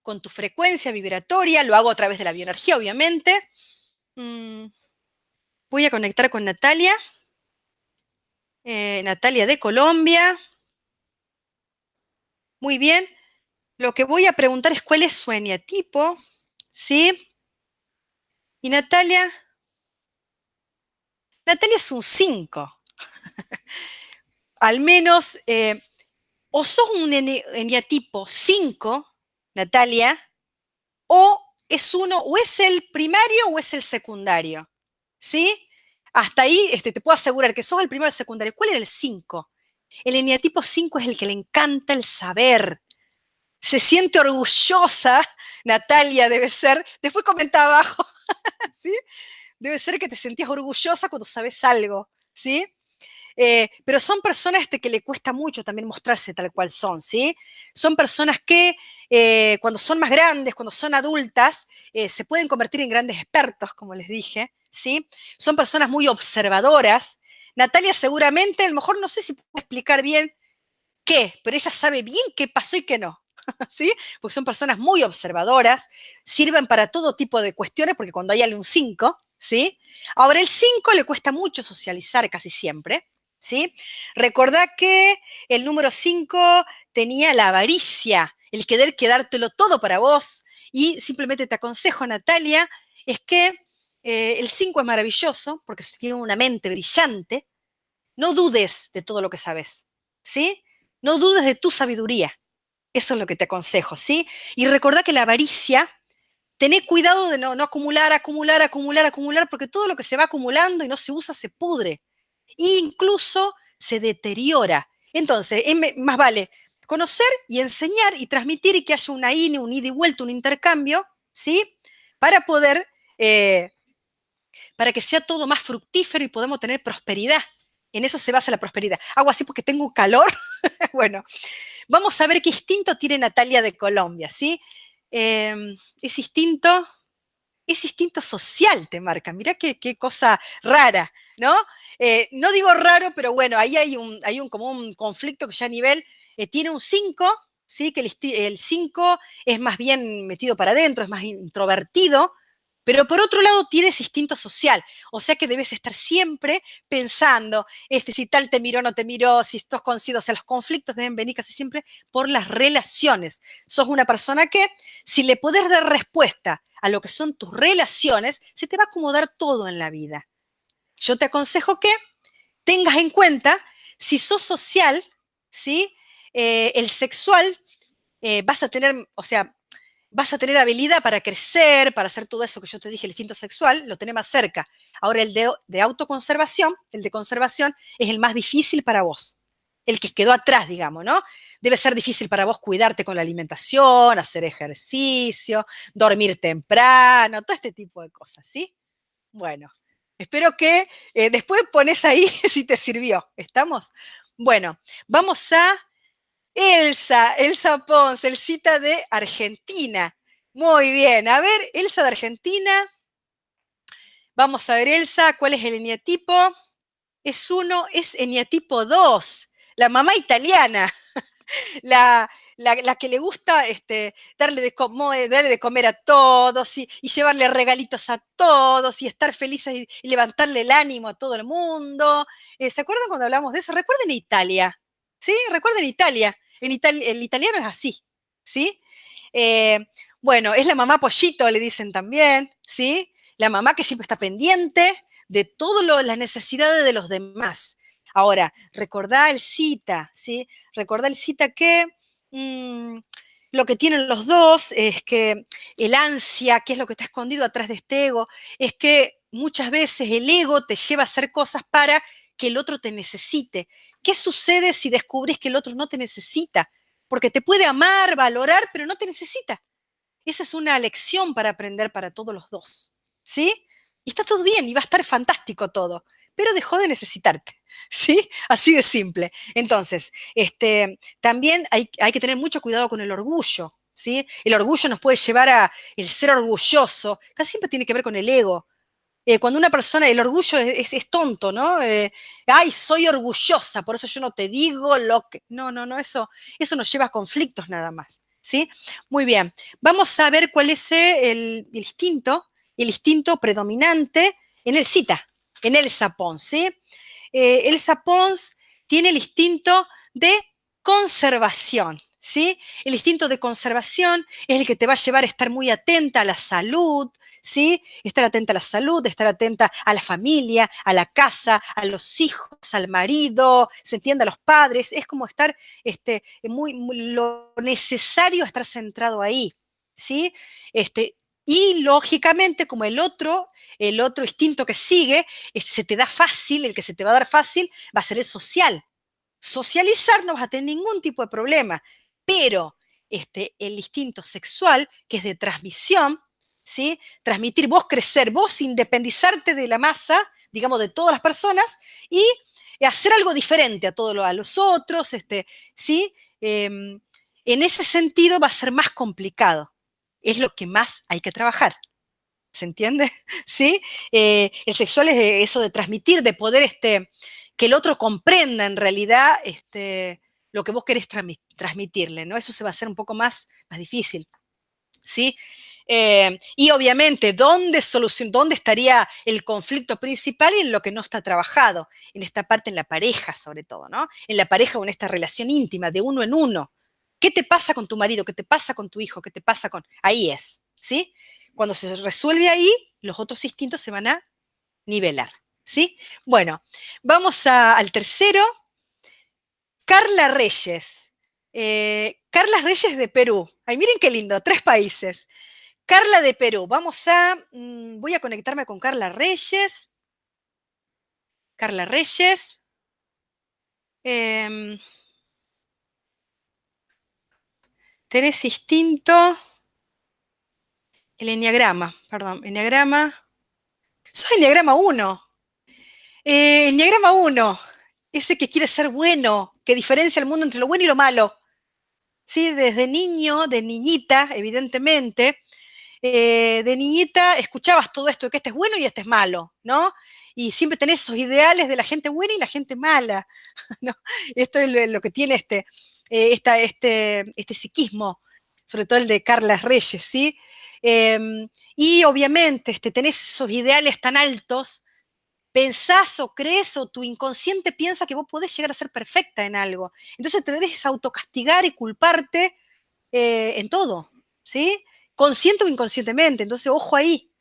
con tu frecuencia vibratoria, lo hago a través de la bioenergía, obviamente. Mm, voy a conectar con Natalia. Eh, Natalia de Colombia. Muy bien. Lo que voy a preguntar es cuál es su eneatipo, ¿sí? Y Natalia, Natalia es un 5. Al menos eh, o sos un eneatipo 5, Natalia, o es uno, o es el primario o es el secundario. ¿Sí? Hasta ahí este, te puedo asegurar que sos el primario o el secundario. ¿Cuál era el 5? El eneatipo 5 es el que le encanta el saber. Se siente orgullosa, Natalia debe ser. Después comenta abajo, ¿sí? Debe ser que te sentías orgullosa cuando sabes algo, ¿sí? Eh, pero son personas este, que le cuesta mucho también mostrarse tal cual son, ¿sí? Son personas que eh, cuando son más grandes, cuando son adultas, eh, se pueden convertir en grandes expertos, como les dije, ¿sí? Son personas muy observadoras. Natalia seguramente, a lo mejor no sé si puedo explicar bien qué, pero ella sabe bien qué pasó y qué no. ¿Sí? Porque son personas muy observadoras, sirven para todo tipo de cuestiones, porque cuando hay un 5, ¿sí? Ahora, el 5 le cuesta mucho socializar casi siempre, ¿sí? Recordá que el número 5 tenía la avaricia, el querer quedártelo todo para vos. Y simplemente te aconsejo, Natalia, es que eh, el 5 es maravilloso porque tiene una mente brillante. No dudes de todo lo que sabes, ¿sí? No dudes de tu sabiduría. Eso es lo que te aconsejo, ¿sí? Y recordá que la avaricia, tené cuidado de no, acumular, acumular, acumular, acumular, porque todo lo que se va acumulando y no se usa se pudre incluso se deteriora. Entonces, más vale conocer y enseñar y transmitir y que haya una INE, un ida y vuelta, un intercambio, ¿sí? Para poder, eh, para que sea todo más fructífero y podamos tener prosperidad. En eso se basa la prosperidad. Hago así porque tengo calor. bueno, vamos a ver qué instinto tiene Natalia de Colombia, ¿sí? Em, es instinto, instinto social, te marca. Mira qué, qué cosa rara, ¿no? Eh, no digo raro, pero bueno, ahí hay un, hay un como un conflicto que ya a nivel eh, tiene un 5, ¿sí? que el 5 es más bien metido para adentro, es más introvertido, pero por otro lado tiene ese instinto social, o sea que debes estar siempre pensando, este, si tal te miró no te miró, si estos coincidos, o sea, los conflictos deben venir casi siempre por las relaciones. Sos una persona que, si le puedes dar respuesta a lo que son tus relaciones, se te va a acomodar todo en la vida. Yo te aconsejo que tengas en cuenta si sos social, ¿sí? Eh, el sexual, eh, vas a tener, o sea, vas a tener habilidad para crecer, para hacer todo eso que yo te dije, el instinto sexual, lo tenés más cerca. Ahora, el de, autoconservación, el de conservación, es el más difícil para vos, el que quedó atrás, digamos, ¿no? Debe ser difícil para vos cuidarte con la alimentación, hacer ejercicio, dormir temprano, todo este tipo de cosas, ¿sí? Bueno, Espero que eh, después pones ahí si te sirvió. ¿Estamos? Bueno, vamos a Elsa, Elsa Ponce, el cita de Argentina. Muy bien, a ver, Elsa de Argentina. Vamos a ver, Elsa, ¿cuál es el eneatipo? Es uno, es eneatipo 2, la mamá italiana. La, la, que le gusta este, darle, de darle de comer a todos y, llevarle regalitos a todos y estar felices y, levantarle el ánimo a todo el mundo. Eh, ¿Se acuerdan cuando hablamos de eso? Recuerden Italia, ¿sí? Recuerden Italia. En el italiano es así, ¿sí? Eh, bueno, es la mamá pollito, le dicen también, ¿sí? La mamá que siempre está pendiente de todas las necesidades de los demás. Ahora, recordá el cita, ¿sí? Recordá el cita que mm, lo que tienen los dos es que el ansia, que es lo que está escondido atrás de este ego, es que muchas veces el ego te lleva a hacer cosas para que el otro te necesite. ¿Qué sucede si descubres que el otro no te necesita? Porque te puede amar, valorar, pero no te necesita. Esa es una lección para aprender para todos los dos. ¿Sí? Y está todo bien y va a estar fantástico todo, pero dejó de necesitarte. ¿Sí? Así de simple. Entonces, este, también hay, hay que tener mucho cuidado con el orgullo. ¿Sí? El orgullo nos puede llevar a el ser orgulloso, casi siempre tiene que ver con el ego. Eh, cuando una persona, el orgullo es, tonto, ¿no? Eh, Ay, soy orgullosa, por eso yo no te digo lo que... No, no, no, eso, eso nos lleva a conflictos nada más, ¿sí? Muy bien, vamos a ver cuál es el, instinto, el instinto predominante en el cita, en el sapón, ¿sí? Eh, el sapón tiene el instinto de conservación, ¿sí? El instinto de conservación es el que te va a llevar a estar muy atenta a la salud, ¿sí? Estar atenta a la salud, estar atenta a la familia, a la casa, a los hijos, al marido, se entiende a los padres, es como estar este, muy, lo necesario estar centrado ahí, ¿sí? Este, y lógicamente, como el otro, el otro instinto que sigue, se te da fácil, el que se te va a dar fácil va a ser el social. Socializar no vas a tener ningún tipo de problema, pero este, el instinto sexual, que es de transmisión, ¿sí? Transmitir, vos crecer, vos independizarte de la masa, digamos, de todas las personas y hacer algo diferente a todos a los otros, este, ¿sí? Em, en ese sentido va a ser más complicado. Es lo que más hay que trabajar. ¿Se entiende? ¿Sí? Eh, el sexual es eso de transmitir, de poder este, que el otro comprenda en realidad este, lo que vos querés transmitirle, ¿no? Eso se va a hacer un poco más, más difícil. ¿Sí? Eh, y obviamente, ¿dónde, ¿dónde estaría el conflicto principal y en lo que no está trabajado? En esta parte, en la pareja sobre todo, ¿no? En la pareja o en esta relación íntima, de uno en uno. ¿Qué te pasa con tu marido? ¿Qué te pasa con tu hijo? ¿Qué te pasa con...? Ahí es, ¿sí? Cuando se resuelve ahí, los otros instintos se van a nivelar, ¿sí? Bueno, vamos al tercero. Carla Reyes. Eh, Carla Reyes de Perú. Ay, miren qué lindo, tres países. Carla de Perú. Vamos a, mm, voy a conectarme con Carla Reyes. Carla Reyes. Eh, tenés instinto. El enneagrama, perdón, enneagrama. Soy enneagrama 1. Eh, enneagrama 1. Ese que quiere ser bueno, que diferencia el mundo entre lo bueno y lo malo. ¿Sí? Desde niño, de niñita, evidentemente, eh, de niñita escuchabas todo esto, que este es bueno y este es malo, ¿no? Y siempre tenés esos ideales de la gente buena y la gente mala, ¿no? Esto es lo que tiene este, eh, este, este psiquismo, sobre todo el de Carla Reyes, ¿sí? Em, y obviamente este, tenés esos ideales tan altos, pensás o crees o tu inconsciente piensa que vos podés llegar a ser perfecta en algo. Entonces te debes autocastigar y culparte eh, en todo, ¿sí? Consciente o inconscientemente. Entonces, ojo ahí,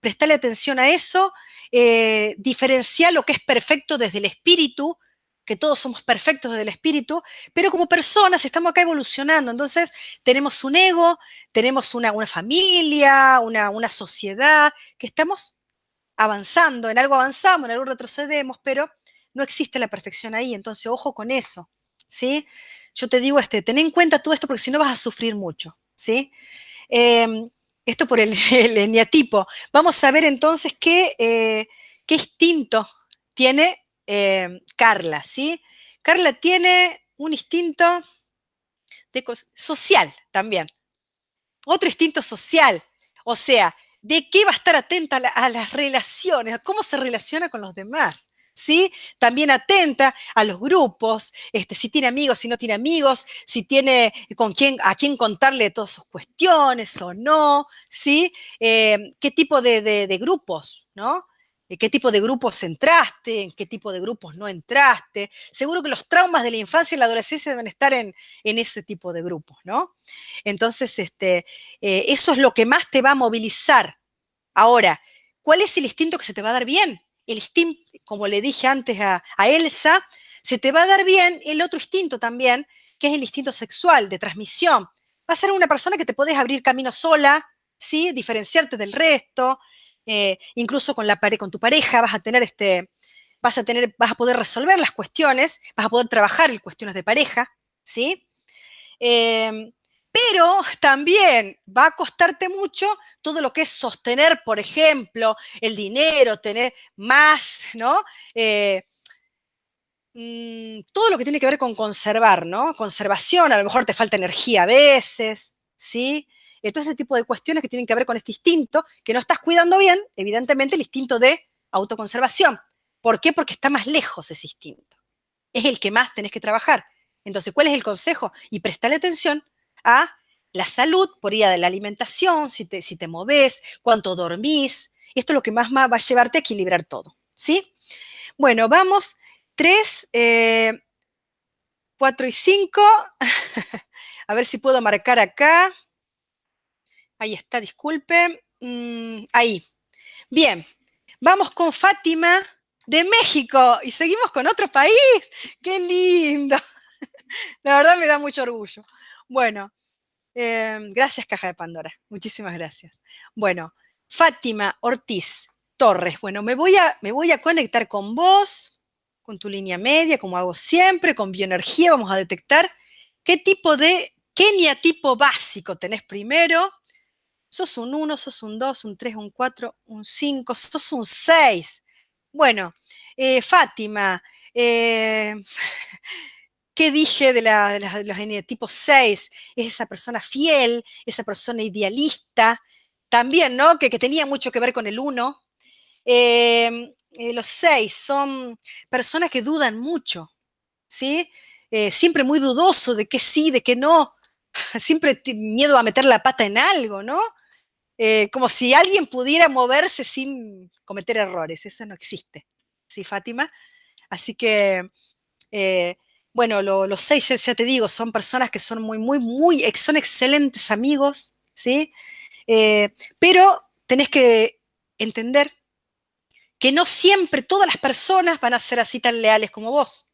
prestale atención a eso, eh, diferenciar lo que es perfecto desde el espíritu, que todos somos perfectos desde el espíritu, pero como personas estamos acá evolucionando. Entonces, tenemos un ego, tenemos una, familia, una, una sociedad, que estamos avanzando, en algo avanzamos, en algo retrocedemos, pero no existe la perfección ahí. Entonces, ojo con eso, ¿sí? Yo te digo, este, ten en cuenta todo esto porque si no vas a sufrir mucho, ¿sí? Em, esto por el, el, Vamos a ver entonces qué, eh, qué instinto tiene em, Carla, ¿sí? Carla tiene un instinto social también. Otro instinto social. O sea, ¿de qué va a estar atenta a las relaciones? A cómo se relaciona con los demás. ¿Sí? También atenta a los grupos, este, si tiene amigos, si no tiene amigos, si tiene con quién, a quién contarle todas sus cuestiones o no, ¿sí? Eh, ¿Qué tipo de, grupos, no? qué tipo de grupos entraste, en qué tipo de grupos no entraste. Seguro que los traumas de la infancia y la adolescencia deben estar en, ese tipo de grupos, ¿no? Entonces, este, eh, eso es lo que más te va a movilizar. Ahora, ¿cuál es el instinto que se te va a dar bien? El instinto, como le dije antes a, Elsa, se te va a dar bien el otro instinto también, que es el instinto sexual, de transmisión. Va a ser una persona que te puedes abrir camino sola, ¿sí? Diferenciarte del resto, eh, incluso con, la, con tu pareja vas a tener este, vas a tener, vas a poder resolver las cuestiones, vas a poder trabajar en cuestiones de pareja, ¿sí? Em, pero también va a costarte mucho todo lo que es sostener, por ejemplo, el dinero, tener más, ¿no? Eh, mm, todo lo que tiene que ver con conservar, ¿no? Conservación, a lo mejor te falta energía a veces, ¿sí? todo ese tipo de cuestiones que tienen que ver con este instinto, que no estás cuidando bien, evidentemente el instinto de autoconservación. ¿Por qué? Porque está más lejos ese instinto. Es el que más tenés que trabajar. Entonces, ¿cuál es el consejo? Y prestarle atención a la salud por vía de la alimentación, si te, si te moves, cuánto dormís. Esto es lo que más, va a llevarte a equilibrar todo. ¿Sí? Bueno, vamos. Tres, eh, cuatro y cinco. a ver si puedo marcar acá. Ahí está, disculpe. Mm, ahí. Bien, vamos con Fátima de México y seguimos con otro país. ¡Qué lindo! La verdad me da mucho orgullo. Bueno, em, gracias Caja de Pandora. Muchísimas gracias. Bueno, Fátima Ortiz Torres. Bueno, me voy a, conectar con vos, con tu línea media, como hago siempre, con bioenergía. Vamos a detectar qué tipo de, qué tipo básico tenés primero Sos un 1, sos un 2, un 3, un 4, un 5, sos un 6. Bueno, eh, Fátima, eh, ¿qué dije de, la, de, los tipo 6? Es esa persona fiel, esa persona idealista, también, ¿no? Que, tenía mucho que ver con el 1. Eh, los 6 son personas que dudan mucho, ¿sí? siempre muy dudoso de que sí, de que no, siempre miedo a meter la pata en algo, ¿no? Eh, como si alguien pudiera moverse sin cometer errores. Eso no existe. ¿Sí, Fátima? Así que, eh, bueno, los seis, ya, te digo, son personas que son muy, muy, muy, son excelentes amigos, ¿sí? Eh, pero tenés que entender que no siempre todas las personas van a ser así tan leales como vos,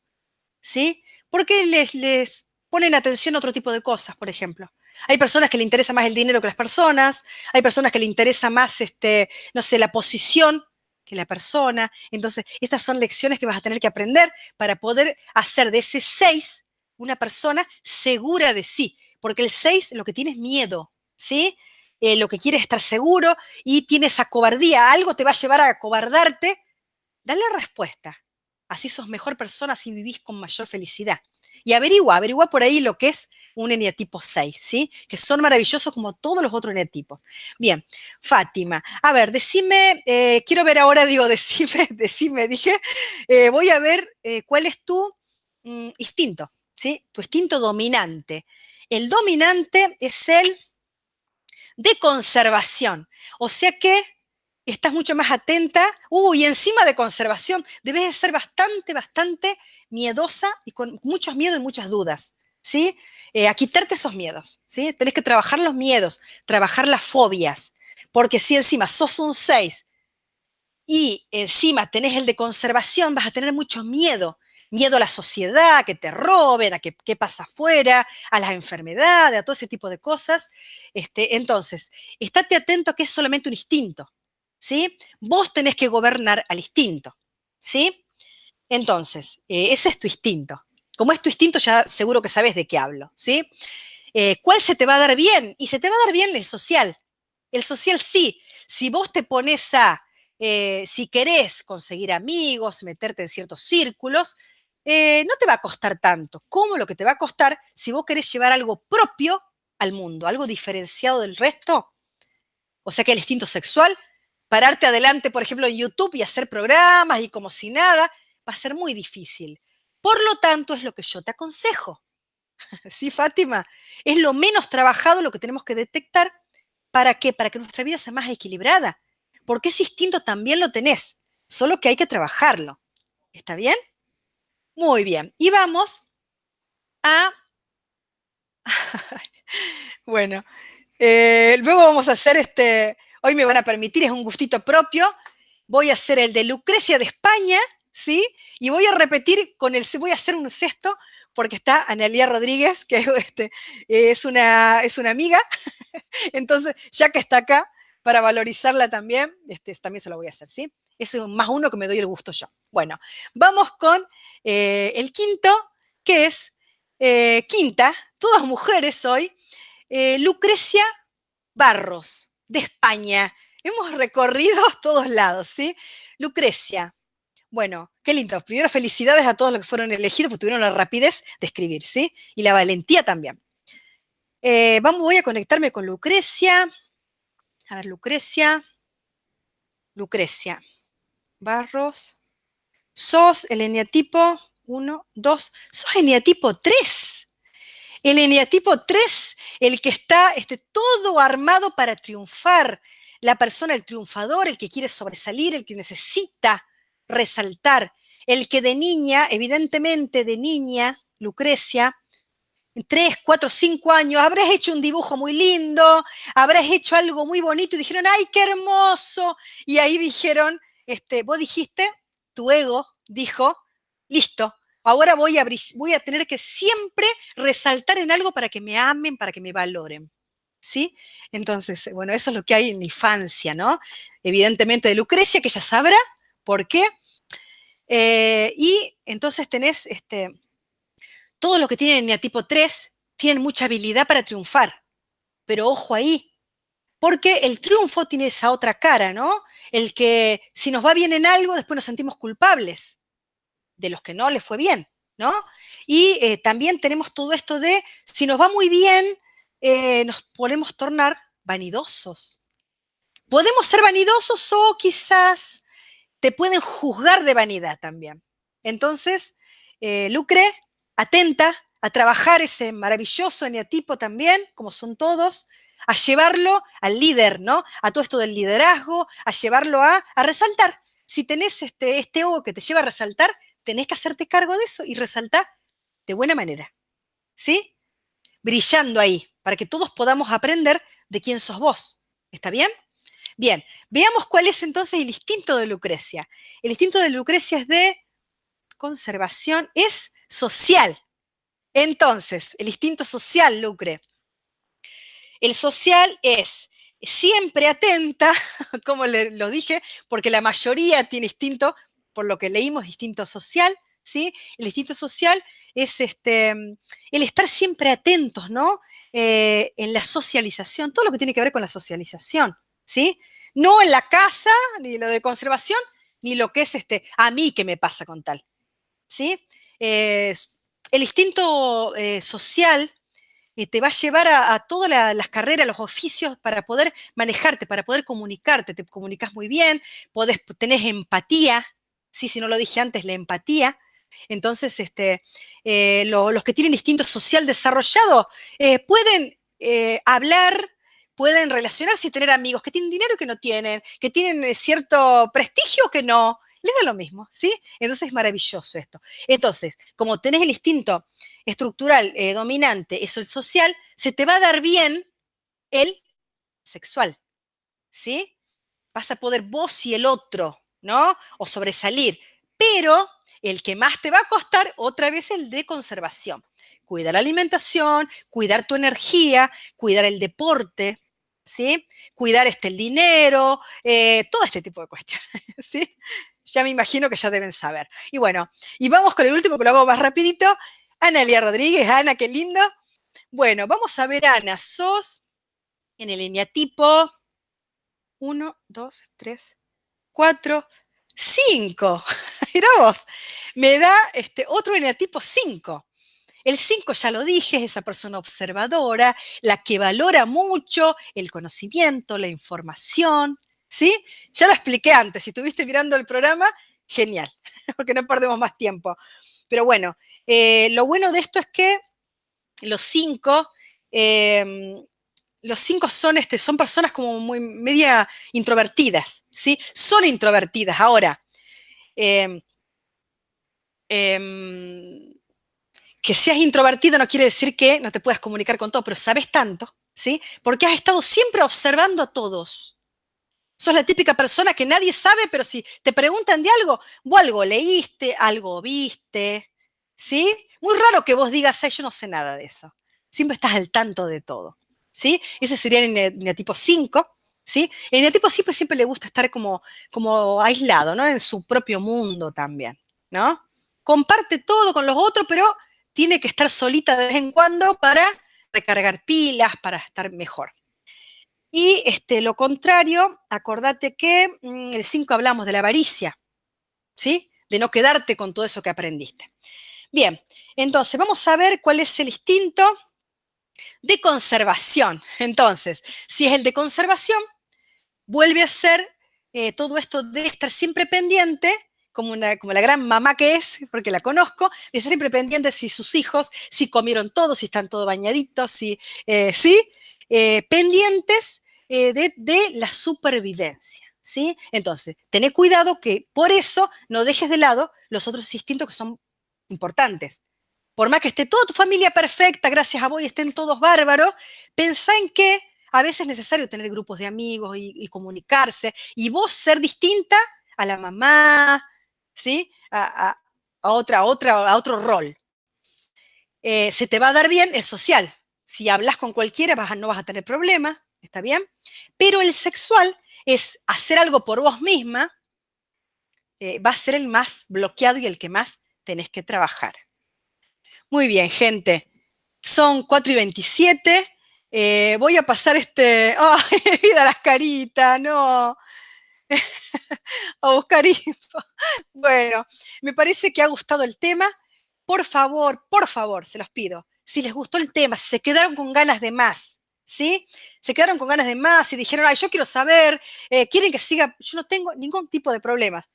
¿sí? Porque les, les ponen atención a otro tipo de cosas, por ejemplo. Hay personas que le interesa más el dinero que las personas, hay personas que le interesa más, este, no sé, la posición que la persona. Entonces, estas son lecciones que vas a tener que aprender para poder hacer de ese 6 una persona segura de sí, porque el 6 lo que tiene es miedo, ¿sí? Eh, lo que quiere es estar seguro y tiene esa cobardía, algo te va a llevar a cobardarte, dale respuesta. Así sos mejor persona, así vivís con mayor felicidad. Y averigua, averigua por ahí lo que es un eneatipo 6, ¿sí? Que son maravillosos como todos los otros eneatipos. Bien, Fátima, a ver, decime, eh, quiero ver ahora, digo, decime, decime, dije, eh, voy a ver eh, cuál es tu mm, instinto, ¿sí? Tu instinto dominante. El dominante es el de conservación, o sea que estás mucho más atenta, uy, encima de conservación, debes de ser bastante, bastante miedosa y con muchos miedos y muchas dudas, ¿sí? Eh, a quitarte esos miedos, ¿sí? Tenés que trabajar los miedos, trabajar las fobias, porque si encima sos un 6 y encima tenés el de conservación, vas a tener mucho miedo. Miedo a la sociedad, que te roben, a qué pasa afuera, a las enfermedades, a todo ese tipo de cosas. Este, entonces, estate atento a que es solamente un instinto, ¿sí? Vos tenés que gobernar al instinto, ¿sí? Entonces, eh, ese es tu instinto. Como es tu instinto, ya seguro que sabes de qué hablo, ¿sí? Eh, ¿Cuál se te va a dar bien? Y se te va a dar bien el social. El social sí. Si vos te pones a, eh, si querés conseguir amigos, meterte en ciertos círculos, eh, no te va a costar tanto como lo que te va a costar si vos querés llevar algo propio al mundo, algo diferenciado del resto. O sea que el instinto sexual, pararte adelante, por ejemplo, en YouTube y hacer programas y como si nada, va a ser muy difícil. Por lo tanto, es lo que yo te aconsejo. ¿Sí, Fátima? Es lo menos trabajado lo que tenemos que detectar. ¿Para qué? Para que nuestra vida sea más equilibrada. Porque ese instinto también lo tenés. solo que hay que trabajarlo. ¿Está bien? Muy bien. Y vamos a... bueno, eh, luego vamos a hacer este... Hoy me van a permitir, es un gustito propio. Voy a hacer el de Lucrecia de España, ¿sí? Y voy a repetir con el... Voy a hacer un sexto porque está Analia Rodríguez, que este, es, una, es una amiga. Entonces, ya que está acá, para valorizarla también, este, también se lo voy a hacer, ¿sí? Es más uno que me doy el gusto yo. Bueno, vamos con eh, el quinto, que es eh, quinta, todas mujeres hoy, eh, Lucrecia Barros, de España. Hemos recorrido todos lados, ¿sí? Lucrecia. Bueno, qué lindo. Primero, felicidades a todos los que fueron elegidos, porque tuvieron la rapidez de escribir, ¿sí? Y la valentía también. vamos, voy a conectarme con Lucrecia. A ver, Lucrecia. Lucrecia. Barros. Sos el eneatipo 1, 2. Sos eneatipo 3. El eneatipo 3, el que está este, todo armado para triunfar. La persona, el triunfador, el que quiere sobresalir, el que necesita resaltar. El que de niña, evidentemente de niña, Lucrecia, tres, cuatro, cinco años, habrás hecho un dibujo muy lindo, habrás hecho algo muy bonito y dijeron, ¡ay, qué hermoso! Y ahí dijeron, este, vos dijiste, tu ego dijo, listo, ahora voy a, voy a tener que siempre resaltar en algo para que me amen, para que me valoren. ¿Sí? Entonces, bueno, eso es lo que hay en infancia, ¿no? Evidentemente de Lucrecia, que ya sabrá por qué. Eh, y entonces tenés este, todos los que tienen tipo 3 tienen mucha habilidad para triunfar. Pero ojo ahí, porque el triunfo tiene esa otra cara, ¿no? El que si nos va bien en algo, después nos sentimos culpables de los que no les fue bien, ¿no? Y eh, también tenemos todo esto de, si nos va muy bien, eh, nos podemos tornar vanidosos. Podemos ser vanidosos o quizás te pueden juzgar de vanidad también. Entonces, eh, Lucre atenta a trabajar ese maravilloso eneatipo también, como son todos, a llevarlo al líder, ¿no? A todo esto del liderazgo, a llevarlo a, a resaltar. Si tenés este, este ego que te lleva a resaltar, tenés que hacerte cargo de eso y resaltar de buena manera, ¿sí? Brillando ahí, para que todos podamos aprender de quién sos vos. ¿Está bien? Bien, veamos cuál es entonces el instinto de Lucrecia. El instinto de Lucrecia es de conservación, es social. Entonces, el instinto social, Lucre. El social es siempre atenta, como le, lo dije, porque la mayoría tiene instinto, por lo que leímos, instinto social, ¿sí? El instinto social es este, el estar siempre atentos, ¿no? Eh, en la socialización, todo lo que tiene que ver con la socialización, ¿sí? No en la casa, ni lo de conservación, ni lo que es este, a mí que me pasa con tal, ¿sí? el instinto eh, social eh, te va a llevar a, todas las carreras, los oficios para poder manejarte, para poder comunicarte. Te comunicas muy bien, podés, tenés empatía, ¿sí? si no lo dije antes, la empatía. Entonces, este, eh, los que tienen instinto social desarrollado pueden hablar, pueden relacionarse y tener amigos que tienen dinero que no tienen, que tienen cierto prestigio que no, les da lo mismo, ¿sí? Entonces es maravilloso esto. Entonces, como tenés el instinto estructural eh, dominante, eso el social, se te va a dar bien el sexual, ¿sí? Vas a poder vos y el otro, ¿no? O sobresalir. Pero el que más te va a costar, otra vez, el de conservación. Cuidar la alimentación, cuidar tu energía, cuidar el deporte, ¿sí? Cuidar este, el dinero, eh, todo este tipo de cuestiones, ¿sí? ya me imagino que ya deben saber. Y bueno, y vamos con el último que lo hago más rapidito. Analia Rodríguez, Ana, qué lindo. Bueno, vamos a ver, Ana, sos en el eneatipo 1, 2, 3, 4, 5. Mira vos, me da este, otro eneatipo 5. El 5, ya lo dije, es esa persona observadora, la que valora mucho el conocimiento, la información, ¿sí? Ya lo expliqué antes, si estuviste mirando el programa, genial, porque no perdemos más tiempo. Pero bueno, eh, lo bueno de esto es que los cinco, em, los cinco son, este, son personas como muy media introvertidas, ¿sí? Son introvertidas. Ahora, em, em, que seas introvertido no quiere decir que no te puedas comunicar con todo, pero sabes tanto, ¿sí? Porque has estado siempre observando a todos. Sos la típica persona que nadie sabe, pero si te preguntan de algo, vos algo leíste, algo viste, ¿sí? Muy raro que vos digas, yo no sé nada de eso. Siempre estás al tanto de todo, ¿sí? Ese sería el eneatipo 5, ¿sí? El eneatipo 5 siempre le gusta estar como, como aislado, ¿no? En su propio mundo también, ¿no? Comparte todo con los otros, pero tiene que estar solita de vez en cuando para recargar pilas, para estar mejor. Y este, lo contrario, acordate que mm, el 5 hablamos de la avaricia, ¿sí? De no quedarte con todo eso que aprendiste. Bien, entonces vamos a ver cuál es el instinto de conservación. Entonces, si es el de conservación, vuelve a ser eh, todo esto de estar siempre pendiente, como, una, como la gran mamá que es, porque la conozco, de estar siempre pendiente si sus hijos, si comieron todo, si están todos bañaditos, si, eh, ¿sí? Eh, pendientes de, de, la supervivencia, ¿sí? Entonces, tené cuidado que por eso no dejes de lado los otros instintos que son importantes. Por más que esté toda tu familia perfecta, gracias a vos y estén todos bárbaros, pensá en que a veces es necesario tener grupos de amigos y, comunicarse y vos ser distinta a la mamá, ¿sí? A, otra, otra, a otro rol. Eh, se te va a dar bien el social. Si hablas con cualquiera no vas a tener problemas, ¿está bien? Pero el sexual es hacer algo por vos misma, eh, va a ser el más bloqueado y el que más tenés que trabajar. Muy bien, gente. Son 4 y 27. Eh, voy a pasar este... ¡Ay, vida las caritas! ¡No! a buscar info. Bueno, me parece que ha gustado el tema. Por favor, por favor, se los pido. Si les gustó el tema, si se quedaron con ganas de más, ¿sí? Se quedaron con ganas de más y dijeron, ay, yo quiero saber, eh, quieren que siga, yo no tengo ningún tipo de problemas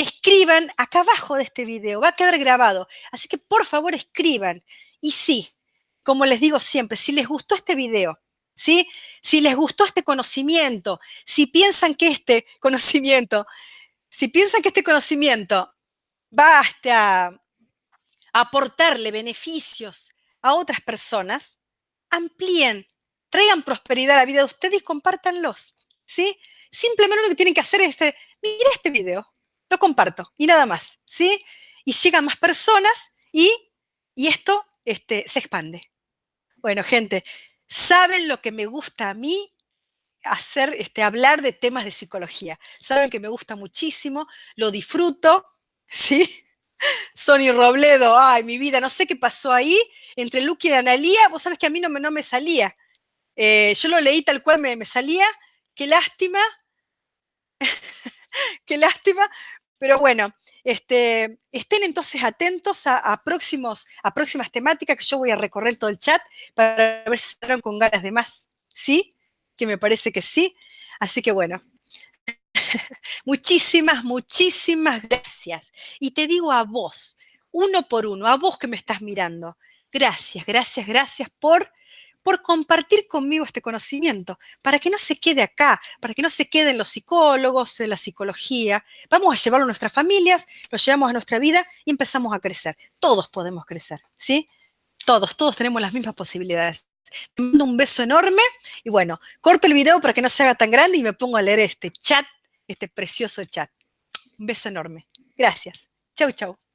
escriban acá abajo de este video, va a quedar grabado. Así que por favor escriban. Y sí, como les digo siempre, si les gustó este video, si les gustó este conocimiento, si piensan que este conocimiento, si piensan que este conocimiento va a aportarle beneficios a otras personas, amplíen, traigan prosperidad a la vida de ustedes y compártanlos. ¿sí? Simplemente lo que tienen que hacer es, este, este video, lo comparto y nada más, ¿sí? Y llegan más personas y, esto este, se expande. Bueno, gente, ¿saben lo que me gusta a mí? Hacer, este, hablar de temas de psicología. Saben que me gusta muchísimo, lo disfruto, ¿sí? Sony Robledo, ay, mi vida, no sé qué pasó ahí entre Lucky y Analía, vos sabes que a mí no me, no me salía. Eh, yo lo leí tal cual me, me salía, qué lástima, qué lástima, pero bueno, este, estén entonces atentos a, próximos, a próximas temáticas que yo voy a recorrer todo el chat para ver si están con ganas de más. ¿Sí? Que me parece que sí. Así que bueno, muchísimas, muchísimas gracias. Y te digo a vos, uno por uno, a vos que me estás mirando, gracias, gracias, gracias por por compartir conmigo este conocimiento, para que no se quede acá, para que no se queden los psicólogos, la psicología. Vamos a llevarlo a nuestras familias, lo llevamos a nuestra vida y empezamos a crecer. Todos podemos crecer, ¿sí? Todos, todos tenemos las mismas posibilidades. Te mando un beso enorme y bueno, corto el video para que no se haga tan grande y me pongo a leer este chat, este precioso chat. Un beso enorme. Gracias. Chau, chau.